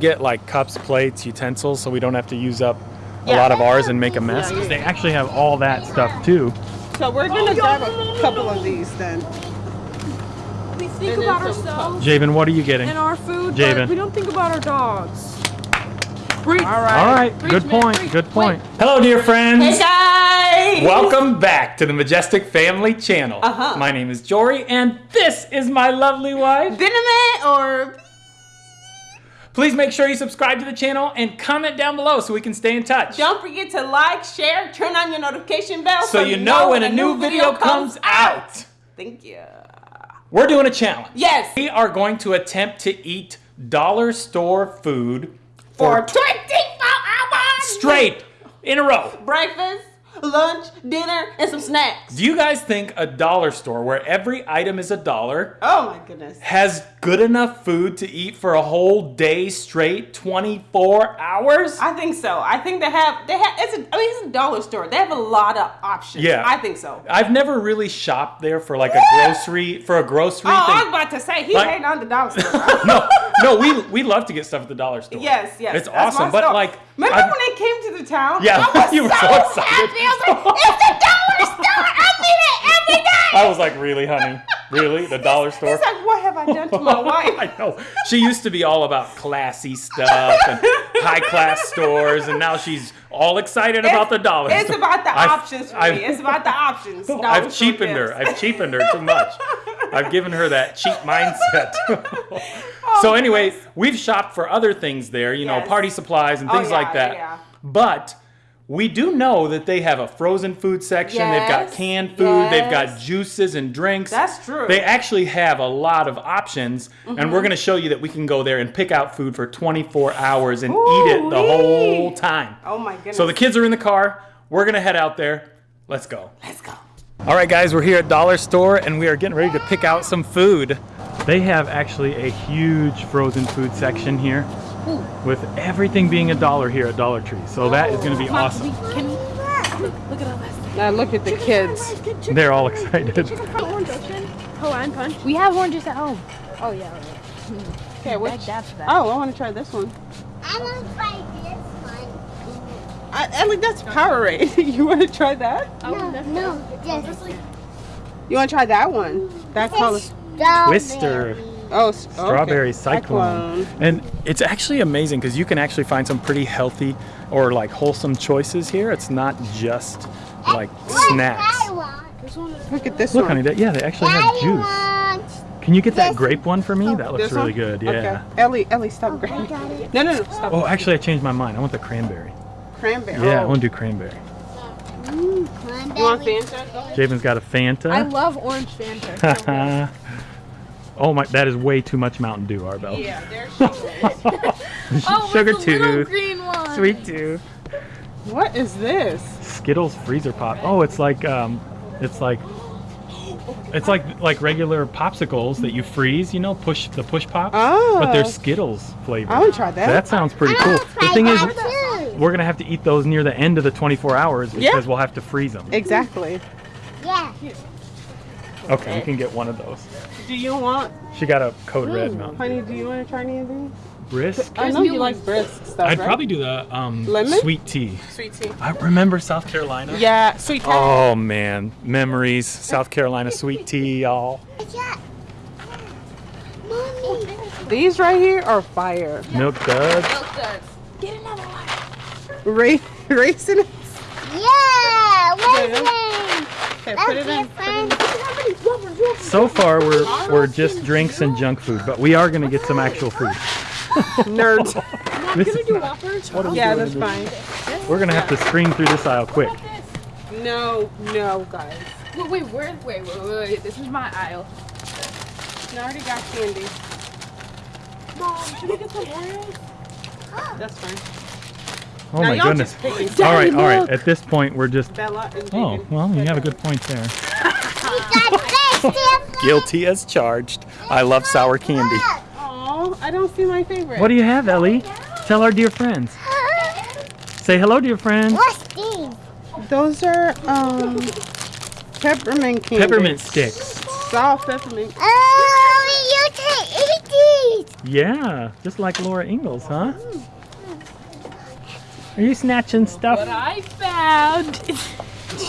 get like cups, plates, utensils, so we don't have to use up a Yeah. lot of ours and make a mess. Yeah, 'Cause yeah. they actually have all that stuff too. So we're gonna grab a couple of these then. We think And about ourselves Javen, what are you getting? and our food, Javen. but we don't think about our dogs. Preach. All right. All right, Preach, good man, point. preach. Good point. Hello, dear friends. Hey guys! Welcome back to the Majestic Family Channel. Uh-huh. My name is Jory, and this is my lovely wife. Cinnamon or Please make sure you subscribe to the channel and comment down below so we can stay in touch. don't forget to like, share, turn on your notification bell So you know when a new video comes out. Thank you. We're doing a challenge. Yes. We are going to attempt to eat dollar store food For for 24 hours straight in a row. breakfast, lunch, dinner, and some snacks. Do you guys think a dollar store where every item is a dollar Oh my goodness. has good enough food to eat for a whole day straight, 24 hours? I think so. I think they have they have it's a I mean it's a dollar store. They have a lot of options. Yeah. I think so. I've never really shopped there for like a grocery for a grocery Oh, I was about to say he Like- hating on the dollar store. No, no, we we love to get stuff at the dollar store. Yes, yes. It's awesome, but store. like remember I've- when they came to the town? Yeah, I was you were so so, excited. happy. I was like, it's the dollar store. I mean it every day. I was like, really, honey? Really? The dollar store? He's like, what have I done to my wife? I know. She used to be all about classy stuff and high class stores, and now she's all excited about the dollar It's store. about the I've- options for I've- me. It's about the options. Dollar I've cheapened her. I've cheapened her too much. I've given her that cheap mindset. Oh, so anyway, we've shopped for other things there, you know, Yes. party supplies and Oh, things yeah, like that. yeah. But we do know that they have a frozen food section. They've got canned food. They've got juices and drinks. That's true. They actually have a lot of options, and Mm-hmm. we're going to show you that we can go there and pick out food for 24 hours and eat it the whole time. Oh my goodness. So the kids are in the car. We're going to head out there. Let's go. Let's go. All right, guys, we're here at Dollar Store and we are getting ready to pick out some food. They have actually a huge frozen food section here with everything being a dollar here at Dollar Tree. So that is going to be awesome. Can we look, look at all this? Now look at the kids. They're all excited. Orange Ocean, oh, Hawaiian Punch. We have oranges at home. Oh yeah. Hmm. Okay, which? Bag that that. Oh, I want to try this one. I want to try this one. I, Ellie, that's Powerade. you want to try that? No, no, just You want to try that one? That color. Twister. Oh, s- okay. Strawberry Cyclone. And it's actually amazing because you can actually find some pretty healthy or like wholesome choices here. It's not just like snacks. I want. Look at this one. Look, one. honey, yeah, they actually have juice. Can you get that grape one for me? That looks really one? good. Yeah. Okay. Ellie, Ellie, stop I grabbing. No, no, no, stop. Oh, actually, I changed my mind. I want the cranberry. Cranberry. Yeah, I Oh. want to do cranberry. Mm, You want cranberry. Fanta? Javen's got a Fanta. I love orange Fanta. oh my, that is way too much Mountain Dew, Arbel. Yeah, there's sugar. oh, Sugar with the little tooth, green one. sweet tooth, what is this? Skittles freezer pop. Oh, it's like um, it's like. It's like like regular popsicles that you freeze, you know, push the push pops, but they're Oh. Skittles flavor. I want to try that. That sounds pretty cool. The thing is, too. we're gonna have to eat those near the end of the 24 hours because Yeah. we'll have to freeze them. Exactly. Yeah. Okay, we can get one of those. Do you want, She got a code red Mountain honey? Do you want to try any of these? brisk. I know you like brisk stuff. I'd right? probably do the um, sweet tea. sweet tea. I remember South Carolina. Yeah, sweet tea. Oh man, memories. South Carolina sweet tea, y'all. Yeah. Mommy. These right here are fire. Milk duds. Get another one. Ra- raisin. Yeah. What's Okay, put it in. So far, we're we're just drinks and junk food, but we are gonna get some actual food. Nerds. This Can we is do not- Whoppers? what are we Yeah, doing that's in this- We're gonna have to scream through this aisle quick. No, no, guys. Wait, wait, where? Wait, wait, wait, wait. This is my aisle. I already got candy. Mom, should we get some Oreos? That's fine. Oh now my goodness. just All right, Daddy, all right. At this point, we're just. Bella and Oh, well, you have a good point there. We got this different. Guilty as charged. I love sour candy. Aw, I don't see my favorite. What do you have, Ellie? Tell our dear friends. Say hello, dear friends. What's these? Those are um peppermint candy. Peppermint sticks. Soft peppermint. Oh, you can eat these. Yeah, just like Laura Ingalls, huh? Are you snatching stuff? What stuff? I found.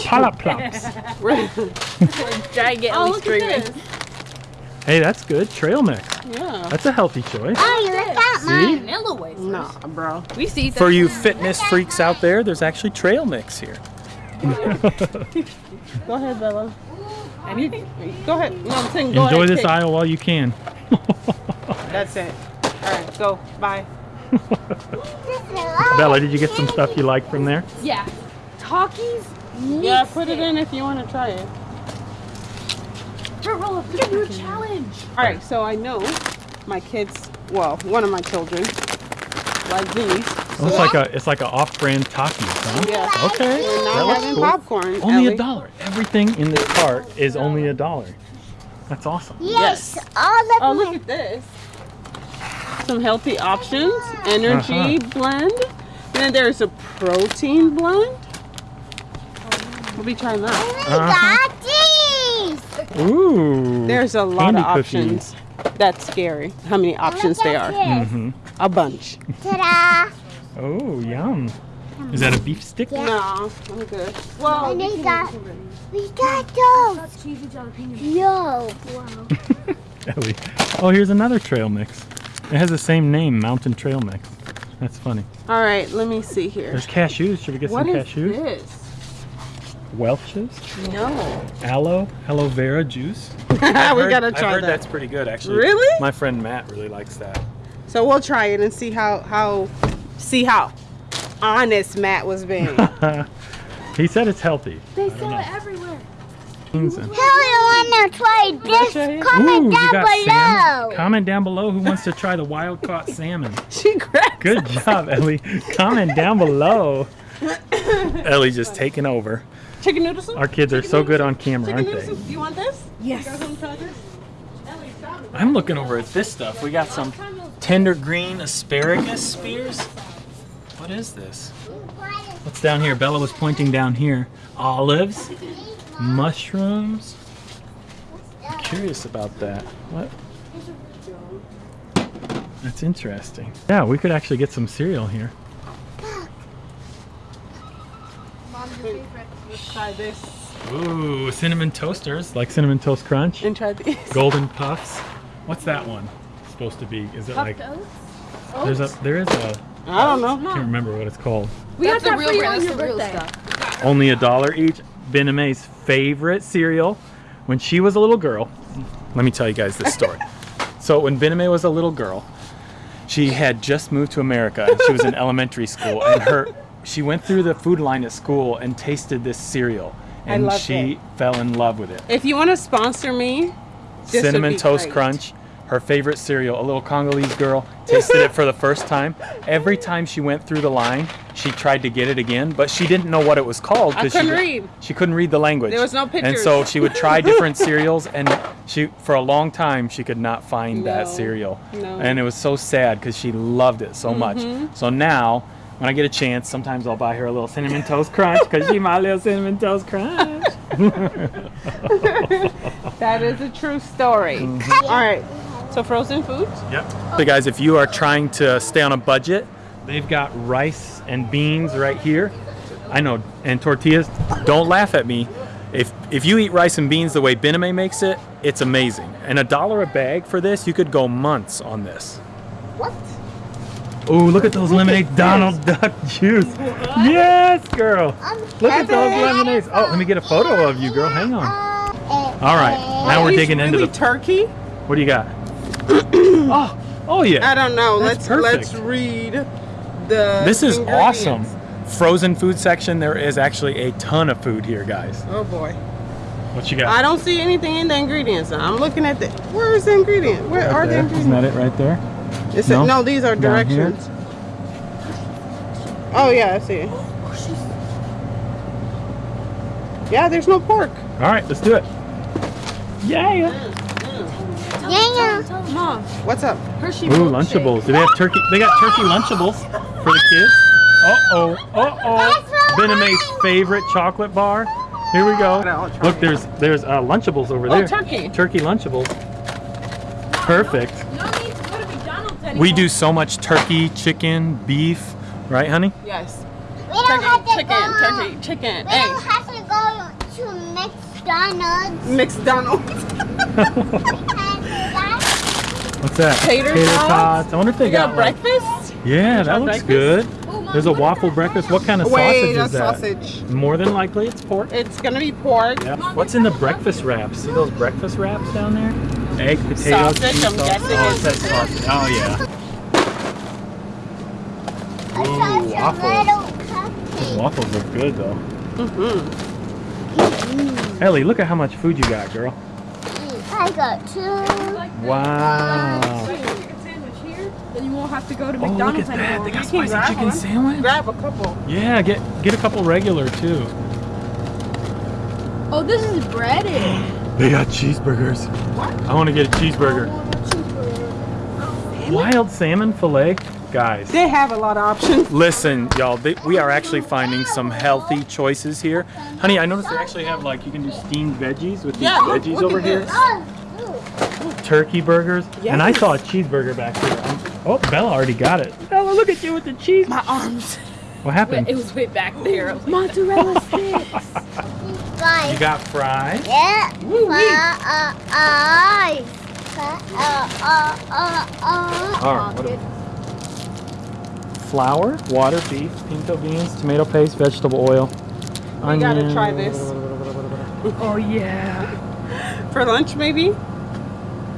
Pop plops. Try to get Oh, string at Hey, that's good. Trail mix. Yeah. That's a healthy choice. Oh, look at See? mine. Vanilla wafers. Nah, bro. We see For you fitness freaks out there, there's actually trail mix here. Go ahead, Bella. I need. Go ahead. No, I'm saying go Enjoy ahead. this pick. aisle while you can. That's it. All right, go. Bye. Bella, did you get some stuff you like from there? Yeah. Talkies? Yeah, put it in if you want to try it. Roll up. Give you a challenge. All right, so I know my kids. Well, one of my children like these. Oh, it's like a it's like an off-brand Takis, huh? Yeah. Okay, We're that not looks having cool. popcorn. Only Ellie. a dollar. Everything in this cart is only a dollar. That's awesome. Yes, Yes. all of Oh, look at this. Some healthy options. Energy Uh-huh. blend. And then there's a protein blend. We'll be trying that. we got these. Ooh. There's a lot candy of cookies. options. That's scary. How many options Look they are. this. hmm A bunch. Ta-da. Oh, yum. Is that a beef stick? Yeah. No, I'm good. Well, And you they got, we got those. Yo. Wow. Ellie. Oh, here's another trail mix. It has the same name, Mountain Trail Mix. That's funny. All right, let me see here. There's cashews. Should we get What some is cashews? this? Welch's No. aloe aloe vera juice. we gotta I've try heard that. that's pretty good, actually. Really? My friend Matt really likes that. So we'll try it and see how how see how honest Matt was being. he said it's healthy. They sell it everywhere. Beans and- Who wanna try this? Comment Ooh, down below. salmon. Comment down below who wants to try the wild caught salmon. she grabbed. Good job, Ellie. Comment down below. Ellie just taking over. Chicken noodle soup. Our kids are so good on camera, Chicken aren't noodle they? soup. Do you want this? Yes. You guys want to try this? I'm looking over at this stuff. We got some tender green asparagus spears. What is this? What's down here? Bella was pointing down here. Olives, mushrooms. I'm curious about that. What? That's interesting. Yeah, we could actually get some cereal here. Let's try this Ooh, cinnamon toasters, like cinnamon toast crunch. and try these. Golden puffs. What's that one supposed to be? Is it like oats? there's a there is a I don't know. I can't remember what it's called. We That's got the that real for you brand. on That's your the real birthday. stuff. Only a dollar each. Bename's favorite cereal when she was a little girl. Let me tell you guys this story. so when Bename was a little girl, she had just moved to America and she was in elementary school and her she went through the food line at school and tasted this cereal and she it. fell in love with it. If you want to sponsor me, Cinnamon Toast great. Crunch, her favorite cereal. A little Congolese girl tasted it for the first time. Every time she went through the line, she tried to get it again, but she didn't know what it was called. I couldn't she, read. She couldn't read the language. There was no pictures. And so she would try different cereals, and she, for a long time, she could not find that cereal. no. And it was so sad because she loved it so much. Mm-hmm. So now, when I get a chance, sometimes I'll buy her a little cinnamon toast crunch because she my little cinnamon toast crunch. That is a true story. Mm-hmm. All right. So frozen foods. Yep. So guys, if you are trying to stay on a budget, they've got rice and beans right here. I know, and tortillas. Don't laugh at me. If if you eat rice and beans the way Bename makes it, it's amazing. And a dollar a bag for this, you could go months on this. What? Oh, look at those lemonades, Donald Duck juice. Yes, girl. Look at those lemonades. Oh, let me get a photo of you, girl. Hang on. All right, now we're Is digging into really the. turkey. What do you got? oh, oh yeah. I don't know. That's let's let's read the. This is awesome. Frozen food section. There is actually a ton of food here, guys. Oh boy. What you got? I don't see anything in the ingredients. I'm looking at the. Where is the ingredient? Where Right are the ingredients? Isn't that it right there? It said- No? no? these are directions. Oh yeah, I see. Yeah, there's no pork. All right, let's do it. Yeah. Yeah, Mom, What's up? Hershey Ooh, milkshake. Lunchables. Do they have turkey? They got turkey Lunchables for the kids. Uh oh. Uh oh. Bename's favorite chocolate bar. Here we go. Look, there's there's uh, Lunchables over Oh, there. turkey. Turkey Lunchables. Perfect. No need to go to McDonald's We do so much turkey, chicken, beef, right, honey? Yes. We don't have Turkey, to chicken, go. turkey, chicken, We don't have to go to McDonald's. McDonald's. And that's What's that? Tater tots. tots. I wonder if they We got got, like- breakfast. Yeah, that looks breakfast? good. There's a waffle breakfast. What kind of Wait, sausage a is that? sausage. More than likely, it's pork. It's gonna be pork. Yeah. What's in the breakfast wraps? See those breakfast wraps down there? Egg, potatoes, Sausage, cheese I'm sauce. guessing Oh, it it's- says sausage. Oh yeah. a Ooh, such a waffles. little Those cupcake. waffles look good though. Mm-hmm. Ellie, look at how much food you got, girl. I got two. Wow. chicken sandwich here, then you won't have to go to McDonald's Oh, look McDonald's at that. anymore. They got You spicy chicken one. sandwich. Grab a couple. Yeah, get get a couple regular too. Oh, this is breaded. They got cheeseburgers. What? I want to get a cheeseburger. Wild salmon fillet, guys. They have a lot of options. Listen, y'all, we are actually finding some healthy choices here. Honey, I noticed they actually have like you can do steamed veggies with these Yeah, veggies look over here. Turkey burgers. And I saw a cheeseburger back here. Oh, Bella already got it. Bella, look at you with the cheese. My arms. What happened? It was way back there. I was like, Mozzarella sticks. You got fries. Yeah. Uh, uh, uh, uh, uh, uh. All right. What flour, water, beef, pinto beans, tomato paste, vegetable oil. We gotta try this. Oh yeah. For lunch, maybe?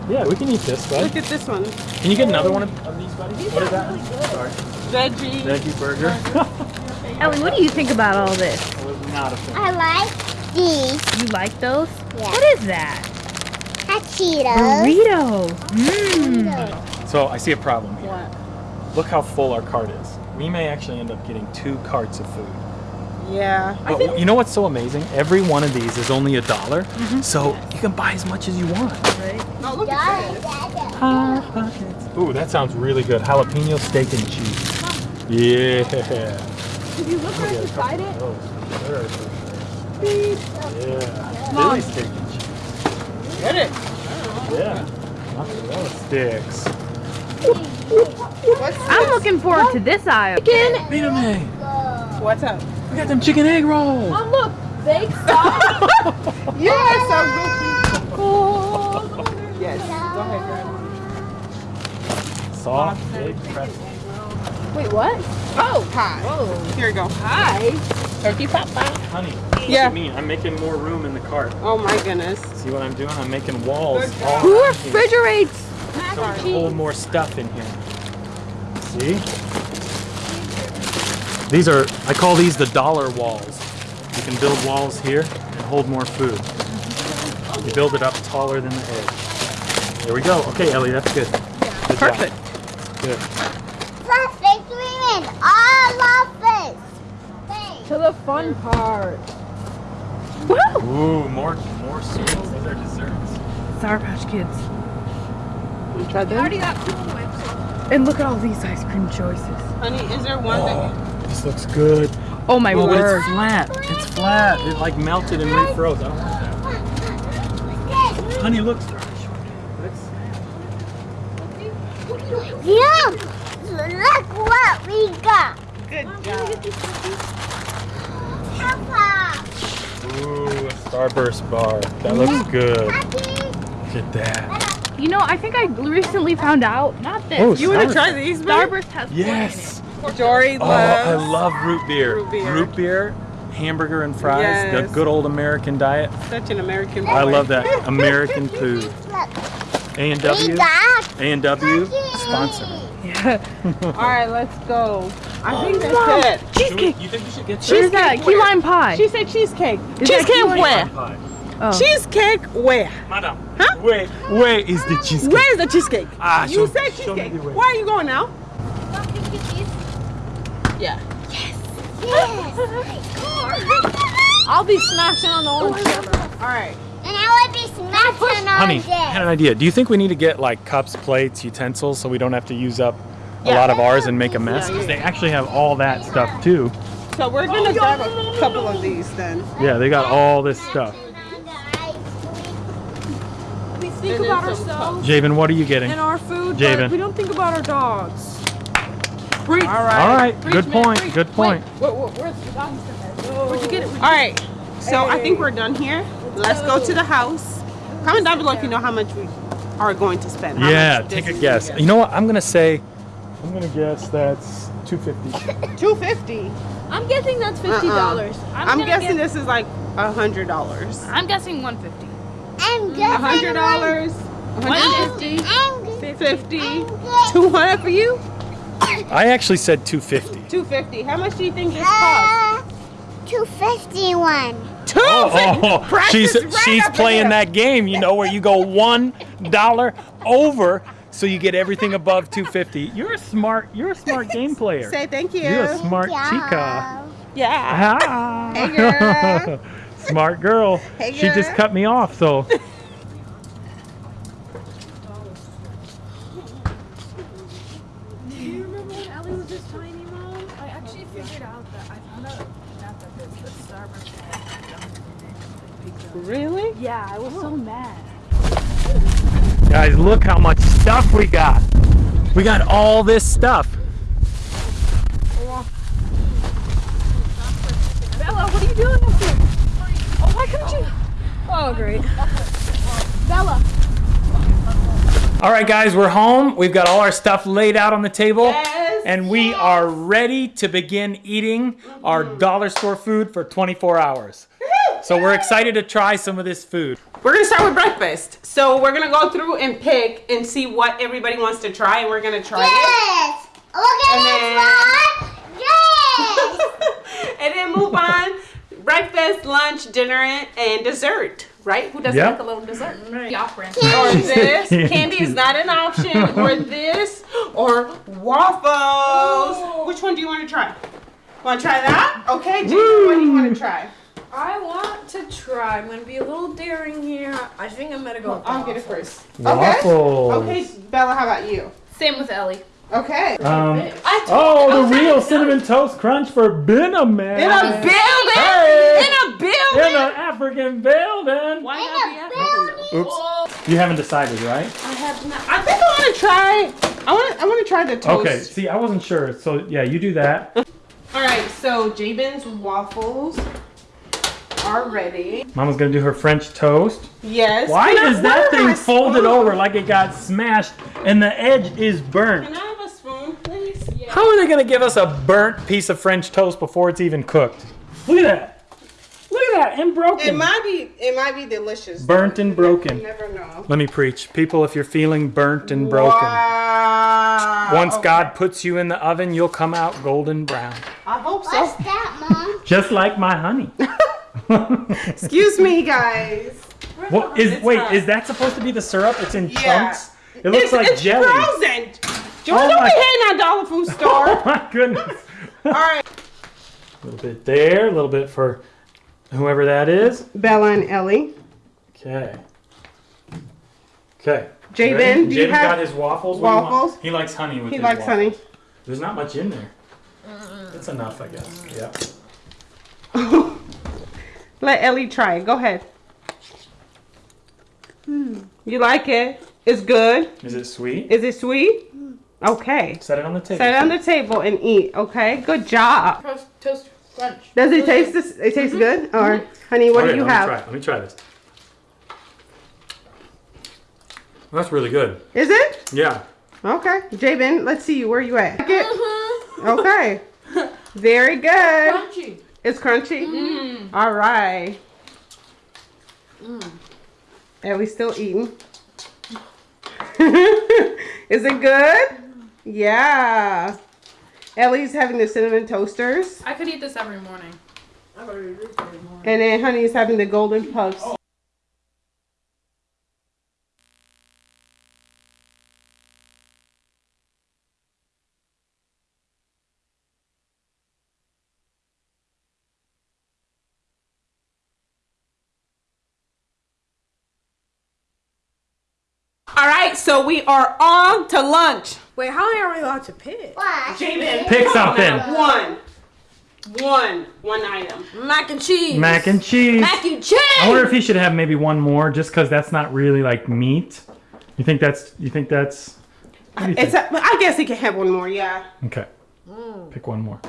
Yeah, we can eat this, bud. Look at this one. Can you get another one of, of these, buddy? What is that? Sorry. Veggie. Veggie burger. Ellie, what do you think about all this? I was not a fan. I like these. You like those? Yeah. What is that? Hot Cheetos. Burritos. Mmm. So I see a problem here. What? Look how full our cart is. We may actually end up getting two carts of food. Yeah. But you know what's so amazing? Every one of these is only a dollar, mm-hmm. so you can buy as much as you want. Right? Oh, look at Dad, Ooh, that sounds really good. Jalapeno steak and cheese. Yeah. Did you look right beside it? Oh, sure. Yeah. Philly steak and cheese. Get it. Yeah. Mozzarella sticks. What's I'm looking forward to this aisle. Chicken. Wait a minute. What's up? We got them chicken egg rolls. Mom, look, baked sauce. Yes, I'm looking. Yes. Go ahead, grab. Soft baked pretzel. Wait, what? Oh, hi. Here you go. Hi. Turkey pop pop. Honey, look Yeah. at me. I'm making more room in the cart. Oh my goodness. See what I'm doing? I'm making walls. Good all job. Who refrigerates? So we can hold more stuff in here. See? These are, I call these the dollar walls. You can build walls here and hold more food. You build it up taller than the edge. There we go. Okay, Ellie, that's good. Good job. Perfect. Good. Perfect women. All of this. Thanks. To the fun part. Woo! Ooh, more, more sweets. Those are desserts. Sour Patch Kids. You tried I that? already got Cool Whip, so And look at all these ice cream choices. Honey, is there one that Oh, this looks good. Oh my Oh, but word. it's flat. It's flat. It like melted and refroze. I don't want that. Honey, look. Let's- Yeah. Look what we got. Good job. Papa. Ooh, a Starburst bar. That looks good. Look at that. You know, I think I recently found out, not this. Oh, You want to try these, man? Starburst has Yes. Jory Oh, loves. I love root beer. Root beer. Root beer, hamburger and fries. The good old American diet. Such an American boy. I love that. American food. A and We W. A and W cookies. sponsor. Yeah. All right, let's go. I oh, think that's it. Cheesecake. You think we should get Where's that? Cheesecake Key lime pie. She said cheesecake. Is cheesecake key lime where? Pie? Oh. Cheesecake where? Madam. Huh? Where, where is the cheesecake? Where is the cheesecake? Ah, you show- said me cheesecake. the way. Where are you going now? Yeah. Yes. Yes. I'll be smashing on the orange. All right. And I would be smashing on Honey. I had an idea. Do you think we need to get like cups, plates, utensils so we don't have to use up a Yeah. lot of ours and make a mess? Because yeah. they actually have all that stuff too. So we're gonna grab a couple of these then. Yeah, they got all this stuff. Think And then about some ourselves Javen, what are you getting? and our food, Javen. we don't think about our dogs. Preach. All right. All right, Preach, good man, point. preach. Good point. Wait? Where'd you get it? All right. So I think we're done here. Let's go to the house. Comment down below if you know how much we are going to spend. How Yeah, take a this guess. You know what? I'm gonna say. I'm gonna guess that's 250. Two fifty. I'm guessing that's fifty dollars. Uh-uh. I'm, guessing this is like a hundred dollars. I'm guessing 150. I'm A hundred dollars. 150. I'm guessing. Fifty. Two hundred for you. I actually said 250. Two fifty. How much do you think this costs? Uh, 251. Two Oh, Price she's right she's playing there. that game, you know, where you go one dollar over, so you get everything above 250. You're a smart. You're a smart game player. Say thank you. You're a smart Yeah. chica. Yeah. Ah. Hey, girl. smart girl. Hey, She just cut me off, so. Do you remember when Ellie was this tiny, Mom? I actually figured out that I found out not that this, but Starbucks had junk in it. Pizza. Really? Yeah, I was so oh. mad. Guys, look how much stuff we got. We got all this stuff. Bella, what are you doing up there? Oh, why couldn't you? Oh, great. Bella. All right, guys, we're home. We've got all our stuff laid out on the table. Yes. And we are ready to begin eating our mm-hmm. dollar store food for 24 hours. So we're excited to try some of this food. We're gonna start with breakfast. So we're gonna go through and pick and see what everybody wants to try, and we're gonna try Yes. Look at And this one. Yes. and then move on. Breakfast, lunch, dinner, and dessert. Right? Who doesn't Yep. like a little dessert? The off brand. Or this. Candy. Candy is not an option. Or this. Or waffles. Which one do you want to try? Want to try that? Okay, Jason, what do you want to try? I want to try. I'm gonna be a little daring here. I think I'm gonna go. with I'll get it first. Waffles. Okay. Okay, Bella, how about you? Same with Ellie. Okay. Um, I oh, the real cinnamon toast crunch for Benham, man. In a building! Hey! In a building! In an African building. Why In not a be African though? Oops. You haven't decided, right? I have not. I think I want to try. I want. to. I want to try the toast. Okay. See, I wasn't sure. So yeah, you do that. All right. So Jabin's waffles are ready. Mama's gonna do her French toast. Yes. Why Can I- is that where am I thing folded spoon? over like it got smashed and the edge is burnt? Can I have a spoon, please? How are they gonna give us a burnt piece of French toast before it's even cooked? Look at that. Look at that, and broken. It might be. It might be delicious. Burnt and You broken. never know. Let me preach. People, if you're feeling burnt and broken, Wow. once Okay. God puts you in the oven, you'll come out golden brown. I hope so. What's that, Mom? Just like my honey. Excuse me, guys. What is It's wait, not. is that supposed to be the syrup? It's in Yeah. chunks. It looks it's, like it's jelly. frozen. George, Oh don't my- be hating on Dollar Food oh Store. Oh my goodness. All right. A little bit there, a little bit for whoever that is. Bella and Ellie. Okay. Okay. Jabin, Ready? do you have got his waffles. What do you want? waffles? He likes honey with He his likes waffles. honey. There's not much in there. It's enough, I guess. Yeah. Let Ellie try. it. Go ahead. Hmm. You like it? It's good. Is it sweet? Is it sweet? Okay. Set it on the table. Set it on the table and eat. Okay. Good job. Toast, toast crunch. Does it taste this? It tastes mm-hmm. good. Or mm-hmm. honey, what Okay, do you let have? Me try. it. Let me try this. That's really good. Is it? Yeah. Okay. Jabin, let's see you. Where are you at? Mm-hmm. Okay. Very good. Crunchy. It's crunchy. Mm-hmm. All right. Mm. And we still eating. Is it good? Yeah. Ellie's having the cinnamon toasters, I could eat this every morning. and then Honey's having the golden puffs. All right, so we are on to lunch. Wait, how are we allowed to pick? What? Jabin, Pick something. one. One, one item. Mac and cheese. Mac and cheese. Mac and cheese. I wonder if he should have maybe one more, just because that's not really like meat. You think that's? You think that's? What do you It's think? a, I guess he can have one more. Yeah, Okay. Mm. Pick one more.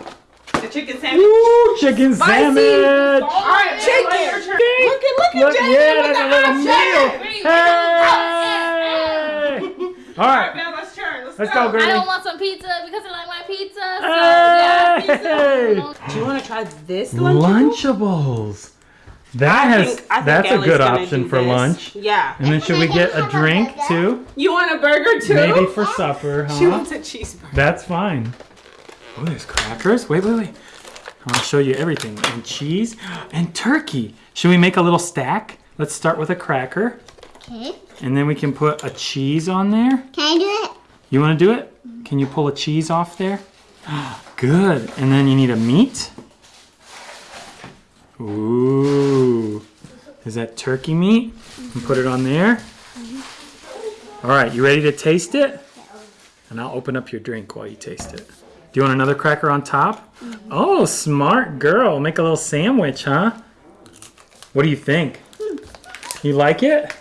the chicken sandwich. Ooh, chicken sandwich. All right, Chicken. Jay, your turn. Look at look Look, at Jay yeah, with that's the a little meal. Hey! All All right, right, Bella's turn. Let's, let's go. go, I don't want some pizza because I like my pizza. So yeah, Hey! pizza. Do you want to try this lunch? Lunchables. That I has think- I think that's a good option for this. lunch. Yeah. And then should we get a drink too? You want a burger too? Maybe for supper, huh? She wants a cheeseburger. That's fine. Oh, there's crackers. Wait, wait, wait. I want to show you everything. And cheese and turkey. Should we make a little stack? Let's start with a cracker. Okay. And then we can put a cheese on there. Can I do it? You want to do it? Can you pull a cheese off there? Good. And then you need a meat. Ooh. Is that turkey meat? And put it on there. All right, you ready to taste it? And I'll open up your drink while you taste it. Do you want another cracker on top? Mm-hmm. Oh, smart girl. Make a little sandwich, huh? What do you think? Hmm. You like it?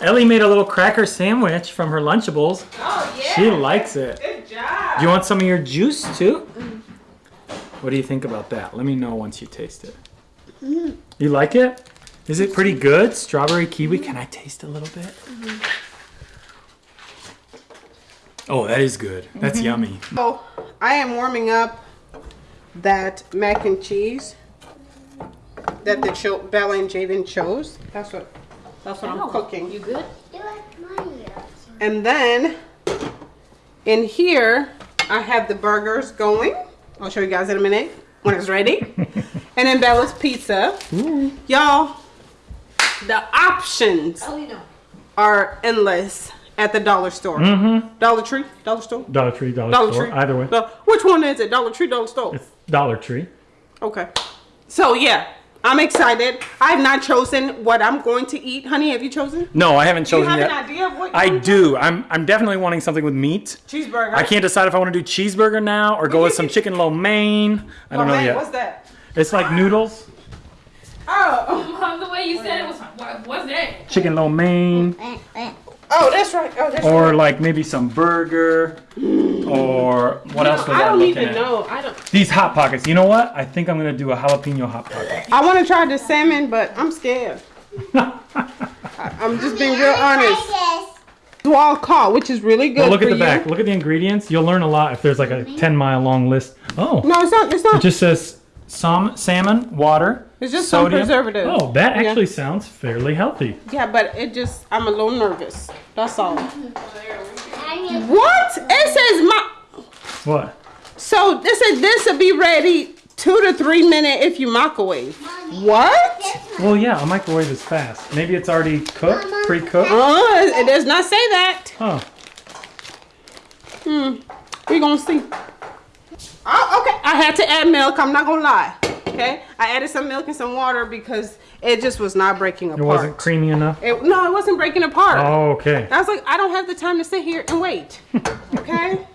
Ellie made a little cracker sandwich from her Lunchables. Oh yeah. She likes it. Good job. Do you want some of your juice too? Mm. What do you think about that? Let me know once you taste it. Mm. You like it? Is it pretty good? Strawberry kiwi. Mm. Can I taste a little bit? Mm-hmm. Oh, that is good. That's mm-hmm. yummy. Oh, I am warming up that mac and cheese that the Bella and Jaden chose. That's what that's what I'm cooking. You good? Do it mine. And then in here I have the burgers going. I'll show you guys in a minute when it's ready. and then Bella's pizza. Y'all, the options Oh, you know. are endless at the dollar store. Mm-hmm. Dollar Tree, Dollar Store, Dollar Tree, Dollar, Dollar Store. Tree. Either way. No, which one is it? Dollar Tree, Dollar Store. It's Dollar Tree. Okay. So yeah, I'm excited. I have not chosen what I'm going to eat. Honey, have you chosen? No, I haven't chosen. Do you chosen have yet. an idea of what you I want? do. I'm I'm definitely wanting something with meat. Cheeseburger. I can't decide if I want to do cheeseburger now or go with some chicken lo mein. I don't Oh, know yet. What's that? It's like noodles, Oh, Mom, the way you said it was like, what, what's that? chicken lo mein. Eh, eh, eh. Oh, that's right. Oh, that's or right. like maybe some burger or what else was I I don't looking even at? know. I don't. These hot pockets. You know what? I think I'm gonna do a jalapeno hot pocket. I want to try the salmon, but I'm scared. I, I'm just being real honest. It's wild caught, which is really good Well, look for at the you. back. Look at the ingredients. You'll learn a lot if there's like a 10 mile long list. Oh, No, it's not. It's not. it just says some salmon, water. It's just some sodium. preservative. Oh, that Yeah. actually sounds fairly healthy. yeah, but it just. I'm a little nervous. That's all. What? It says my. What? So this is this will be ready two to three minute if you microwave. What? Well, yeah, a microwave is fast. Maybe it's already cooked, pre-cooked. Uh, it does not say that. Huh. Hmm. We're gonna see. Oh, okay. I had to add milk. I'm not gonna lie. Okay. I added some milk and some water because it just was not breaking apart. It wasn't creamy enough. It- no, it wasn't breaking apart. Oh, okay. I was like, I don't have the time to sit here and wait. Okay.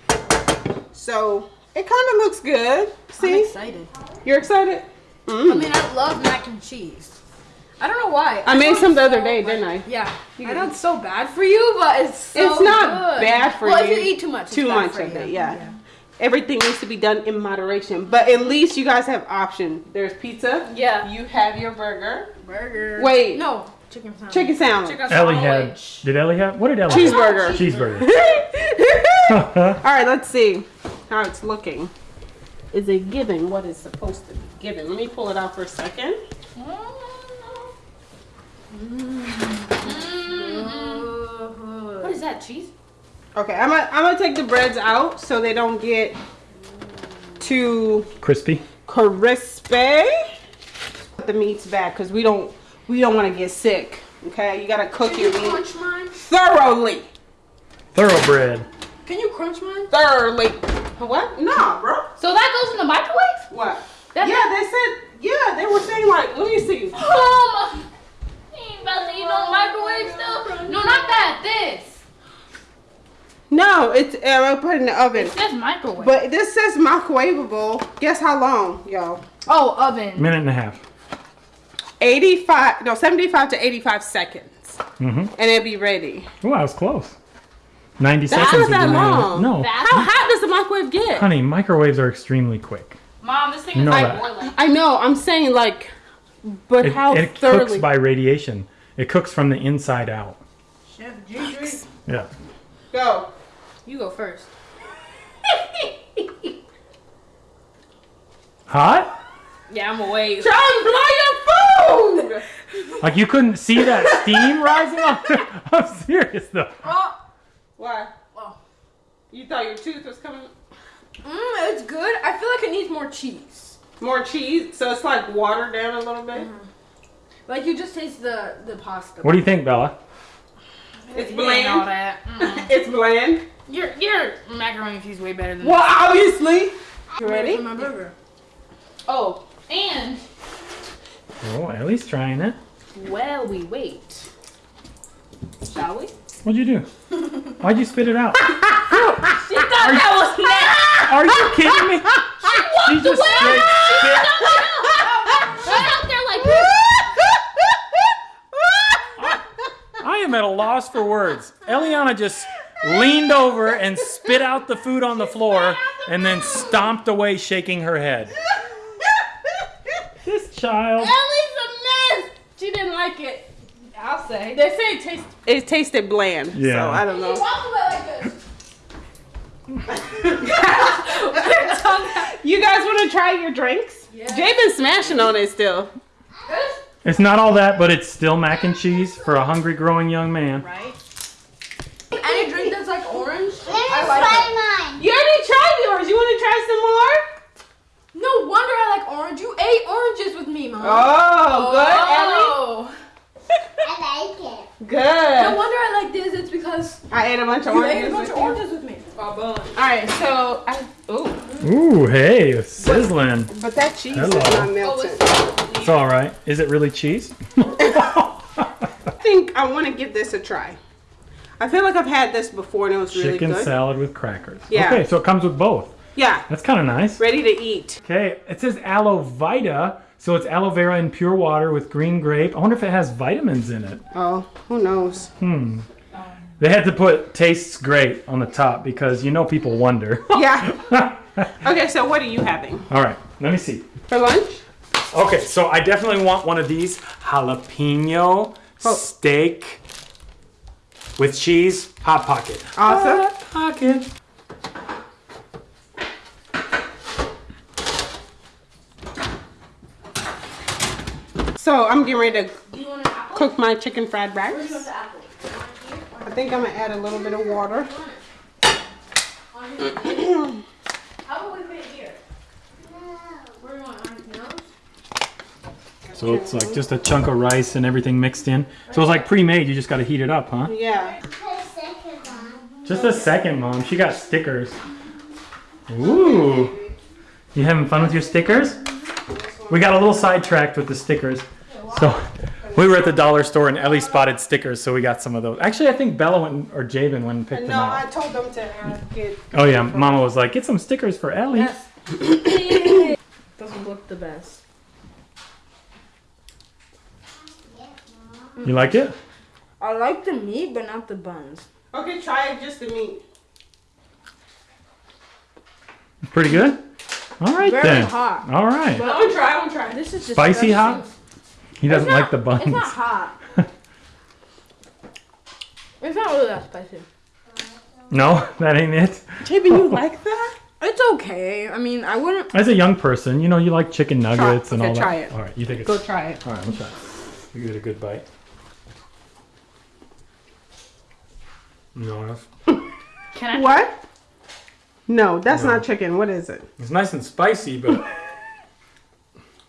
so it kind of looks good. I'm See, excited. you're excited. Mm. I mean, I love mac and cheese. I don't know why. I made some the it's other day, like- didn't I? Yeah. I know it's so bad for you, but it's so It's not good. bad for well, you. if you eat too much, it's Too bad much for of you. it, yeah. Everything needs to be done in moderation. But at least you guys have option. There's pizza. Yeah. You have your burger. Burger. Wait. No. Chicken sandwich. Chicken sandwich. Chicken Ellie had. Did Ellie have? What did Ellie? Cheeseburger. Have? Cheeseburger. All right, let's see how it's looking. Is it giving what it's supposed to be giving? Let me pull it out for a second. Mm-hmm. Mm-hmm. What is that, cheese? Okay, I'm gonna, I'm gonna take the breads out so they don't get too Crispy. crispy. Put the meat's back because we don't we don't want to get sick. Okay, you gotta cook your meat Crunch mine. thoroughly, Thoroughbred. Can you crunch mine? thoroughly. What? Nah, bro. So that goes in the microwave? What? That- yeah, they said. Yeah, they were saying like, let me see. Um, ain't about to eat no microwave stuff. No, not that. This. No, it's Yeah, we'll put it in the oven. It says microwave. But this says microwavable. Guess how long, y'all? oh, oven. Minute and a half. 85, no, 75 to 85 seconds. Mm-hmm. And it'll be ready. Oh, I was close. 90 That seconds. was that would be long. No. That's How hot does the microwave get? Honey, microwaves are extremely quick. Mom, this thing You is know like boiling. I know, I'm saying like, but It, how it thoroughly? cooks by radiation. It cooks from the inside out. Chef Gigi. Yeah. Go. You go first. Hot? Yeah, I'm away. John, blow your food! Like you couldn't see that steam rising up? I'm serious though. Oh, Why? Oh. You thought your tooth was coming? mm, it's good. I feel like it needs more cheese. More cheese, so it's like watered down a little bit. Like you just taste the the pasta. What do you think, Bella? It's You ain't all bland. that. Mm. It's bland. Your your macaroni and cheese way better than Well, obviously. You ready? My burger. Oh, And Oh, Ellie's trying it. while we wait, shall we? What'd you do? Why'd you spit it out? She thought that was next. Are you kidding me? She just straight spit. Am at a loss for words. Eliana just leaned over and spit out the food on the floor and then stomped away shaking her head. This child. Ellie's a mess. She didn't like it. I'll say. They say it tastes. It tasted bland. Yeah. So I don't know. walk away like this. You guys want to try your drinks? Yeah. Jay been smashing on it still. This, It's not all that, but it's still mac and cheese for a hungry growing young man. right? Any drink that's like orange, Let me I like it. mine. You already tried yours. You want to try some more? No wonder I like orange. You ate oranges with me, mom. Oh, Oh. I like it. good, No wonder I like this. It's because I ate a bunch of you oranges. ate a bunch of with you. oranges with me. Oh, all right, so I. Ooh, Ooh, hey, sizzling. but that cheese Hello. is not Oh, melting. it's It's all right. Is it really cheese? I think I want to give this a try. I feel like I've had this before and it was really Chicken good. salad with crackers. Yeah. Okay, so it comes with both. Yeah, That's kind of nice. ready to eat. Okay, it says aloe vita, so it's aloe vera in pure water with green grape. I wonder if it has vitamins in it. Oh, who knows? Hmm. They had to put tastes great on the top because you know people wonder. Yeah. Okay, so what are you having All right, let me see. for lunch? Okay, so I definitely want one of these jalapeno Oh. steak with cheese hot pocket. Awesome. Hot pocket. So I'm getting ready to Do you want an apple? cook my chicken fried Where's rice. I think I'm gonna add a little bit of water. On your plate? How about we put it here? Where do you want? On your nose? So it's like just a chunk of rice and everything mixed in. So it's like pre-made. You just got to heat it up, huh? Yeah. Put a second on. Just a second, mom. She got stickers. Ooh. You having fun with your stickers? We got a little sidetracked with the stickers. So we were at the dollar store and Ellie spotted stickers, so we got some of those. Actually, I think Bella went or Jabin went and picked them up. No, I told them to uh, get. Oh yeah, Mama was like, "Get some stickers for Ellie." Doesn't look the best. You like it? I like the meat, but not the buns. Okay, try it just the meat. Pretty good. All right Very then. hot. All right. I'm gonna try. I'm gonna try. This is just Spicy disgusting. hot? He doesn't not- like the buns. It's not hot. it's not really that spicy. No, that ain't it. Jabin, you like that? It's okay. I mean, I wouldn't. As a young person, you know, you like chicken nuggets and okay, all that. try it. All right, you think it's Go try it. All right, I'm try. You give it a good bite. No, that's, Can I? What? No, that's No. not chicken. What is it? it's nice and spicy, but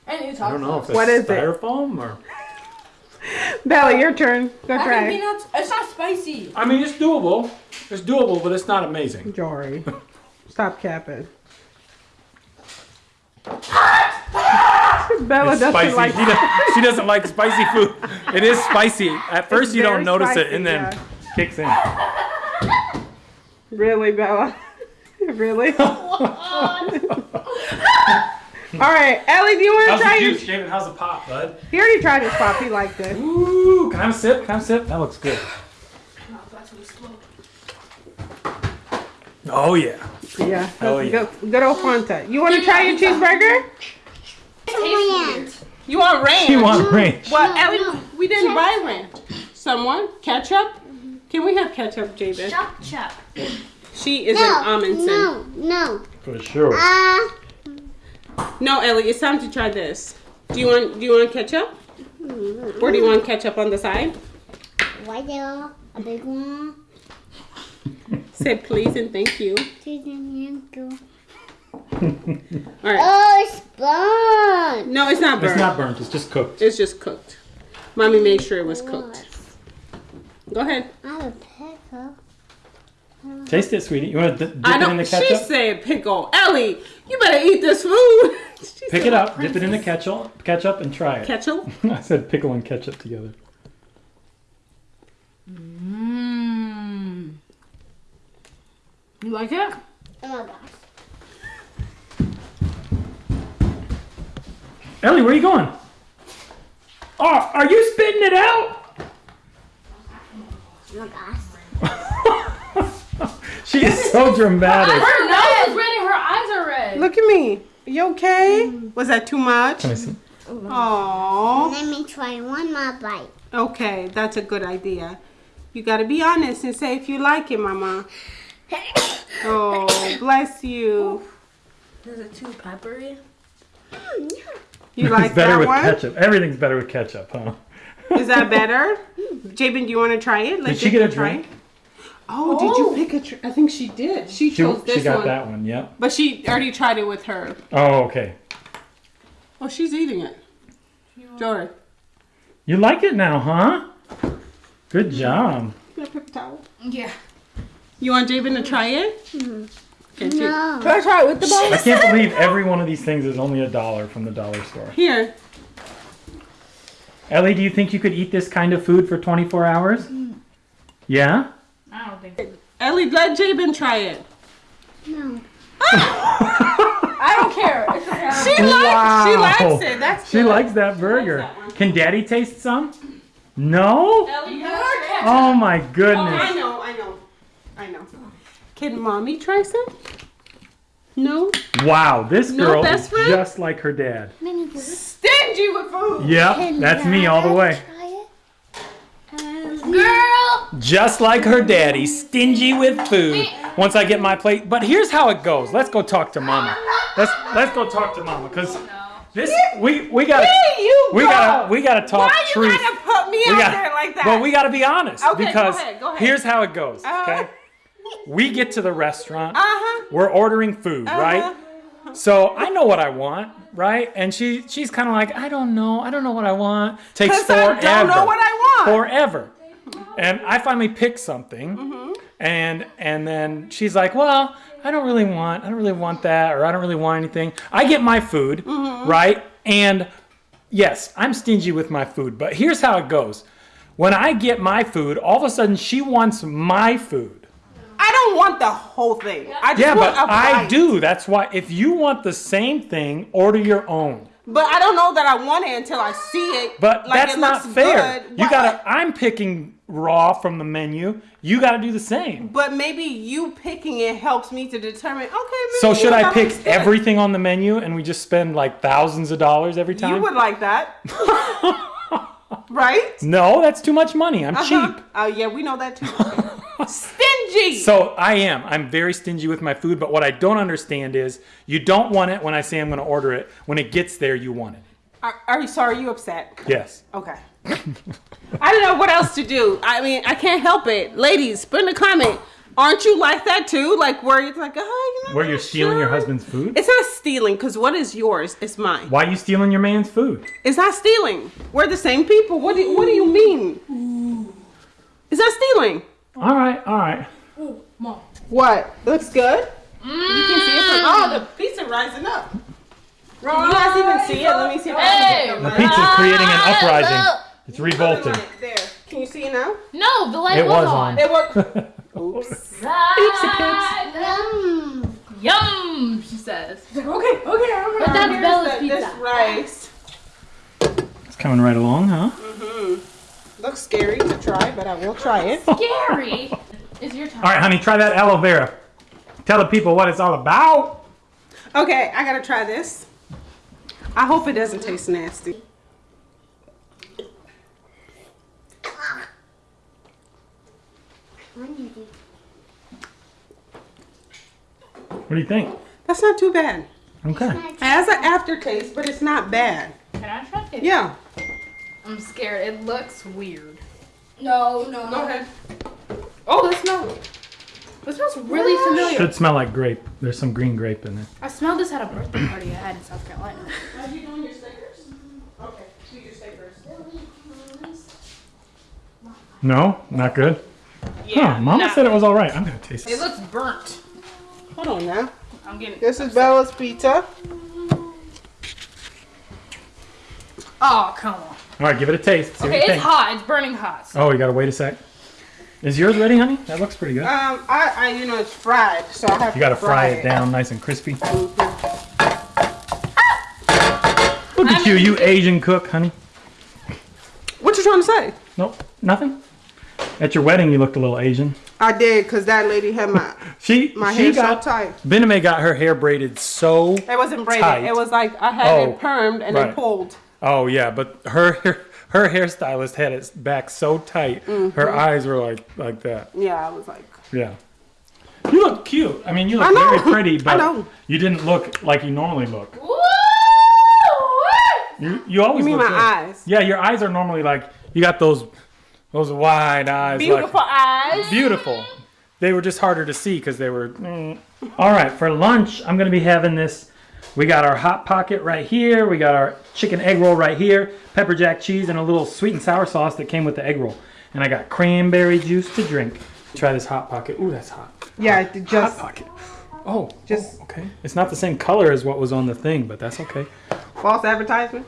And it's I don't know if it's What is it? styrofoam or. Bella, your turn. Go I try think it. peanuts. It's not spicy. I mean, it's doable. It's doable, but it's not amazing. Jory, stop capping. Bella It's doesn't spicy. like. She, does, she doesn't like spicy food. It is spicy. At first, you don't notice spicy, it, and then yeah. kicks in. Really, Bella? really? All right, Ellie, do you want to How's try the your? juice, Javen? How's the pop, bud? He already tried his pop. He liked it. Ooh, can I have a sip? Can I have a sip? That looks good. Oh yeah. Yeah. Oh, yeah. Good, good old Fanta. You want to try your cheeseburger? Ranch. You want ranch? You want ranch. Well, Ellie, we didn't buy ranch. Someone ketchup? Can we have ketchup, Jabin? Chop chop. She is No, an Amundsen. no, no. For sure. Uh, No, Ellie, it's time to try this. Do you want? Do you want ketchup? Or do you want ketchup on the side? white yellow, a big one. Say please and thank you. Two, three, two. All right. Oh, it's burnt. No, it's not burnt. It's not burnt. It's just cooked. It's just cooked. Mommy made sure it was cooked. Go ahead. I have a pickle. Taste it, sweetie. You want to dip I it in don't. She said pickle. Ellie, you better eat this food. Pick it up, dip it in the ketchup, ketchup, and try it. Ketchup. I said pickle and ketchup together. Mmm. You like it? Oh my gosh. Ellie, where are you going? Oh, are you spitting it out? Oh my gosh. she is so dramatic. Her nose is red and her eyes are red. Look at me. You okay? Was that too much? Let me see. Oh. Let me try one more bite. Okay, that's a good idea. You gotta be honest and say if you like it, Mama. Oh, bless you. Is it too peppery? Mm, you like it's better that with one? ketchup. Everything's better with ketchup, huh? Is that better? Jabin, do you want to try it? Let Did she get a try drink? it. Oh, did you oh. pick a? Tr- I think she did. She She, chose this she got one, that one, yep. but she already tried it with her. Oh, okay. Oh, she's eating it. Jory, You like it now, huh? Good job. you got a paper towel. Yeah. You want Jabin to try it? Mm-hmm. Okay, Jabin. No. I try it with the bowl. I can't believe every one of these things is only a dollar from the dollar store. Here. Ellie, do you think you could eat this kind of food for 24 hours? Yeah? I don't think. Ellie, let Jabin try it. No. I don't care. It's okay. She likes. She likes it. That's She good. likes that burger. that. Can Daddy taste some? No? Ellie, you Oh my goodness. Oh, I know. I know. I know. Can mommy try some? No. Wow, this No girl best is friend? just like her dad. Stingy with food. Yep, that's me all the way. Try it. Um, Girl. Just like her daddy, stingy with food. Once I get my plate, but here's how it goes. Let's go talk to Mama. Let's let's go talk to Mama because this we we got Here you we go. got to we got to talk Why you truth. gotta put me we out got, there like that? Well, we got to be honest Okay, go because ahead, go ahead. here's how it goes. Uh-huh. Okay, we get to the restaurant. Uh-huh. We're ordering food, Uh-huh. right? So I know what I want, right? And she she's kind of like, I don't know, I don't know what I want. Takes 'Cause I forever. don't know what I want. Forever. And I finally pick something, Mm-hmm. and and then she's like, well, I don't really want, I don't really want that, or I don't really want anything. I get my food, Mm-hmm. right? And yes, I'm stingy with my food, but here's how it goes. When I get my food, all of a sudden she wants my food. I don't want the whole thing. I just Yeah, want but a I bite. do. That's why if you want the same thing, order your own. But I don't know that I want it until I see it. But like that's it not looks fair. good. You What- gotta. I'm picking raw from the menu. You gotta do the same. But maybe you picking it helps me to determine. Okay. Maybe So should I pick good. everything on the menu and we just spend like thousands of dollars every time? You would like that, right? No, that's too much money. I'm Uh-huh. cheap. Oh yeah, we know that too. Stingy. So I am. I'm very stingy with my food. But what I don't understand is you don't want it when I say I'm going to order it. When it gets there, you want it. are, are you sorry? You upset? Yes. Okay. I don't know what else to do. I mean, I can't help it. Ladies, put in a comment. Aren't you like that too? Like where you're like, oh, you know, Where you're stealing your husband's food? It's not stealing because what is yours is mine. Why are you stealing your man's food? It's not stealing. We're the same people. What do What do you mean? Is that stealing. All right, all right. Mom. What? Looks good. You can see it from. Oh, the pizza rising up. Can you guys even see it? Let me see if I can The get the pizza's creating an Ah, uprising. look. It's revolting. There. Can you see it now? No, the light It was, was on. on. It worked. Right. Yum. Yum, she says. Okay, okay, I'm But that's Here's Bella's the- pizza. This rice. It's coming right along, huh? Mhm. Looks scary to try, but I will try it. Scary. Is your time. All right, honey, try that aloe vera. Tell the people what it's all about. Okay, I gotta try this. I hope it doesn't taste nasty. What do you think? That's not too bad. Okay. It has an aftertaste, but it's not bad. Can I try it? Yeah. I'm scared. It looks weird. No, no. Go ahead. Oh, this smells. This smells really familiar. It should smell like grape. There's some green grape in there. I smelled this at a birthday party I had in South Carolina. Are you doing your stickers? Okay, do your stickers. No, not good. Yeah, huh, Mama nah. said it was all right. I'm gonna taste It it. looks burnt. Hold on now. I'm getting. This is Bella's pizza. Oh, come on. All right, give it a taste. See Okay, it's think. hot. It's burning hot. So Oh, you gotta wait a sec. Is yours ready, honey? That looks pretty good. Um, I, I, you know, it's fried, so I have You gotta to fry it down nice and crispy. Look at you, you Asian cook, honey. What you trying to say? Nope, nothing. At your wedding, you looked a little Asian. I did, cause that lady had my She my she hair got so tight. Bename got her hair braided so. It wasn't braided. Tight. It was like I had Oh, it permed and right. then pulled. Oh yeah, but her her, her hairstylist had it back so tight, Mm-hmm. her eyes were like like that. Yeah, I was like, Yeah. You look cute. I mean, you look very pretty, but you didn't look like you normally look. Woo! You you always you mean look my good. eyes? Yeah, your eyes are normally like you got those those wide eyes. Beautiful like, eyes. beautiful. They were just harder to see because they were. mm. All right, for lunch, I'm gonna be having this. We got our hot pocket right here. We got our chicken egg roll right here. Pepper jack cheese and a little sweet and sour sauce that came with the egg roll. And I got cranberry juice to drink. Try this hot pocket. Ooh, that's hot. Yeah, it Hot just pocket. Oh, Just- oh, okay. It's not the same color as what was on the thing, but that's okay. false advertisement.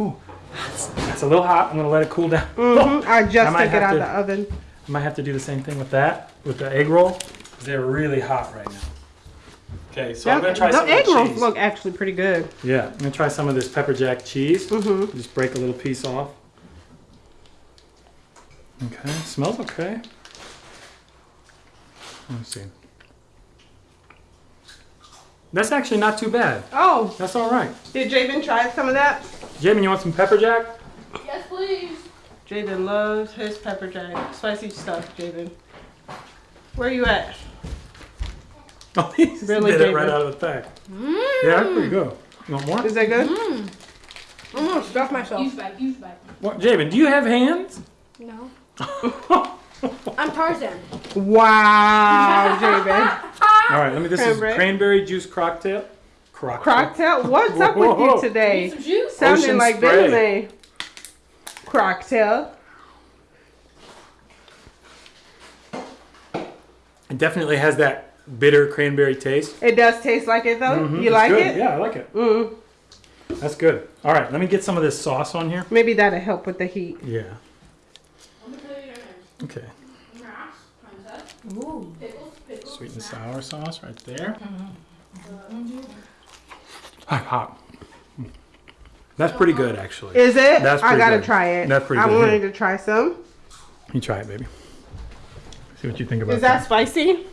Ooh, that's, that's a little hot. I'm gonna let it cool down. Mhm, I just I took it out to- of the oven. I might have to do the same thing with that, with the egg roll. They're really hot right now. Okay, so I'm gonna try the some egg of the rolls cheese. look actually pretty good. Yeah, I'm gonna try some of this pepper jack cheese. Mm-hmm. Just break a little piece off. Okay, smells okay. Let me see. That's actually not too bad. Oh, That's all right. did Javen try some of that? Jamin, you want some pepper jack? Yes, please. Javen loves his pepper jack, spicy stuff. Javen, where are you at? Oh, he just Really, did it right out of the pack. Yeah, that's pretty good. You want more? Is that good? Mm. I'm gonna stuff myself. Use bag, use bag. What, Jamin, do you have hands? No. I'm Tarzan. Wow, Javen. All right, let me. This Cranberry. is cranberry juice cocktail. Crocktail. Cocktail. What's up with you today? Some juice. Sounding Ocean like spray. Bentley. Cocktail. It definitely has that bitter cranberry taste. It does taste like it though. Mhm, You it's like good. it? Yeah, I like it. Mm. That's good. All right, let me get some of this sauce on here. Maybe that'll help with the heat. Yeah. Okay. Sweet and sour sauce right there. Hot, hot. That's pretty good, actually. Is it? That's I pretty gotta good. try it. That's pretty I good. wanted to try some. You try it, baby. See what you think about Is that spicy?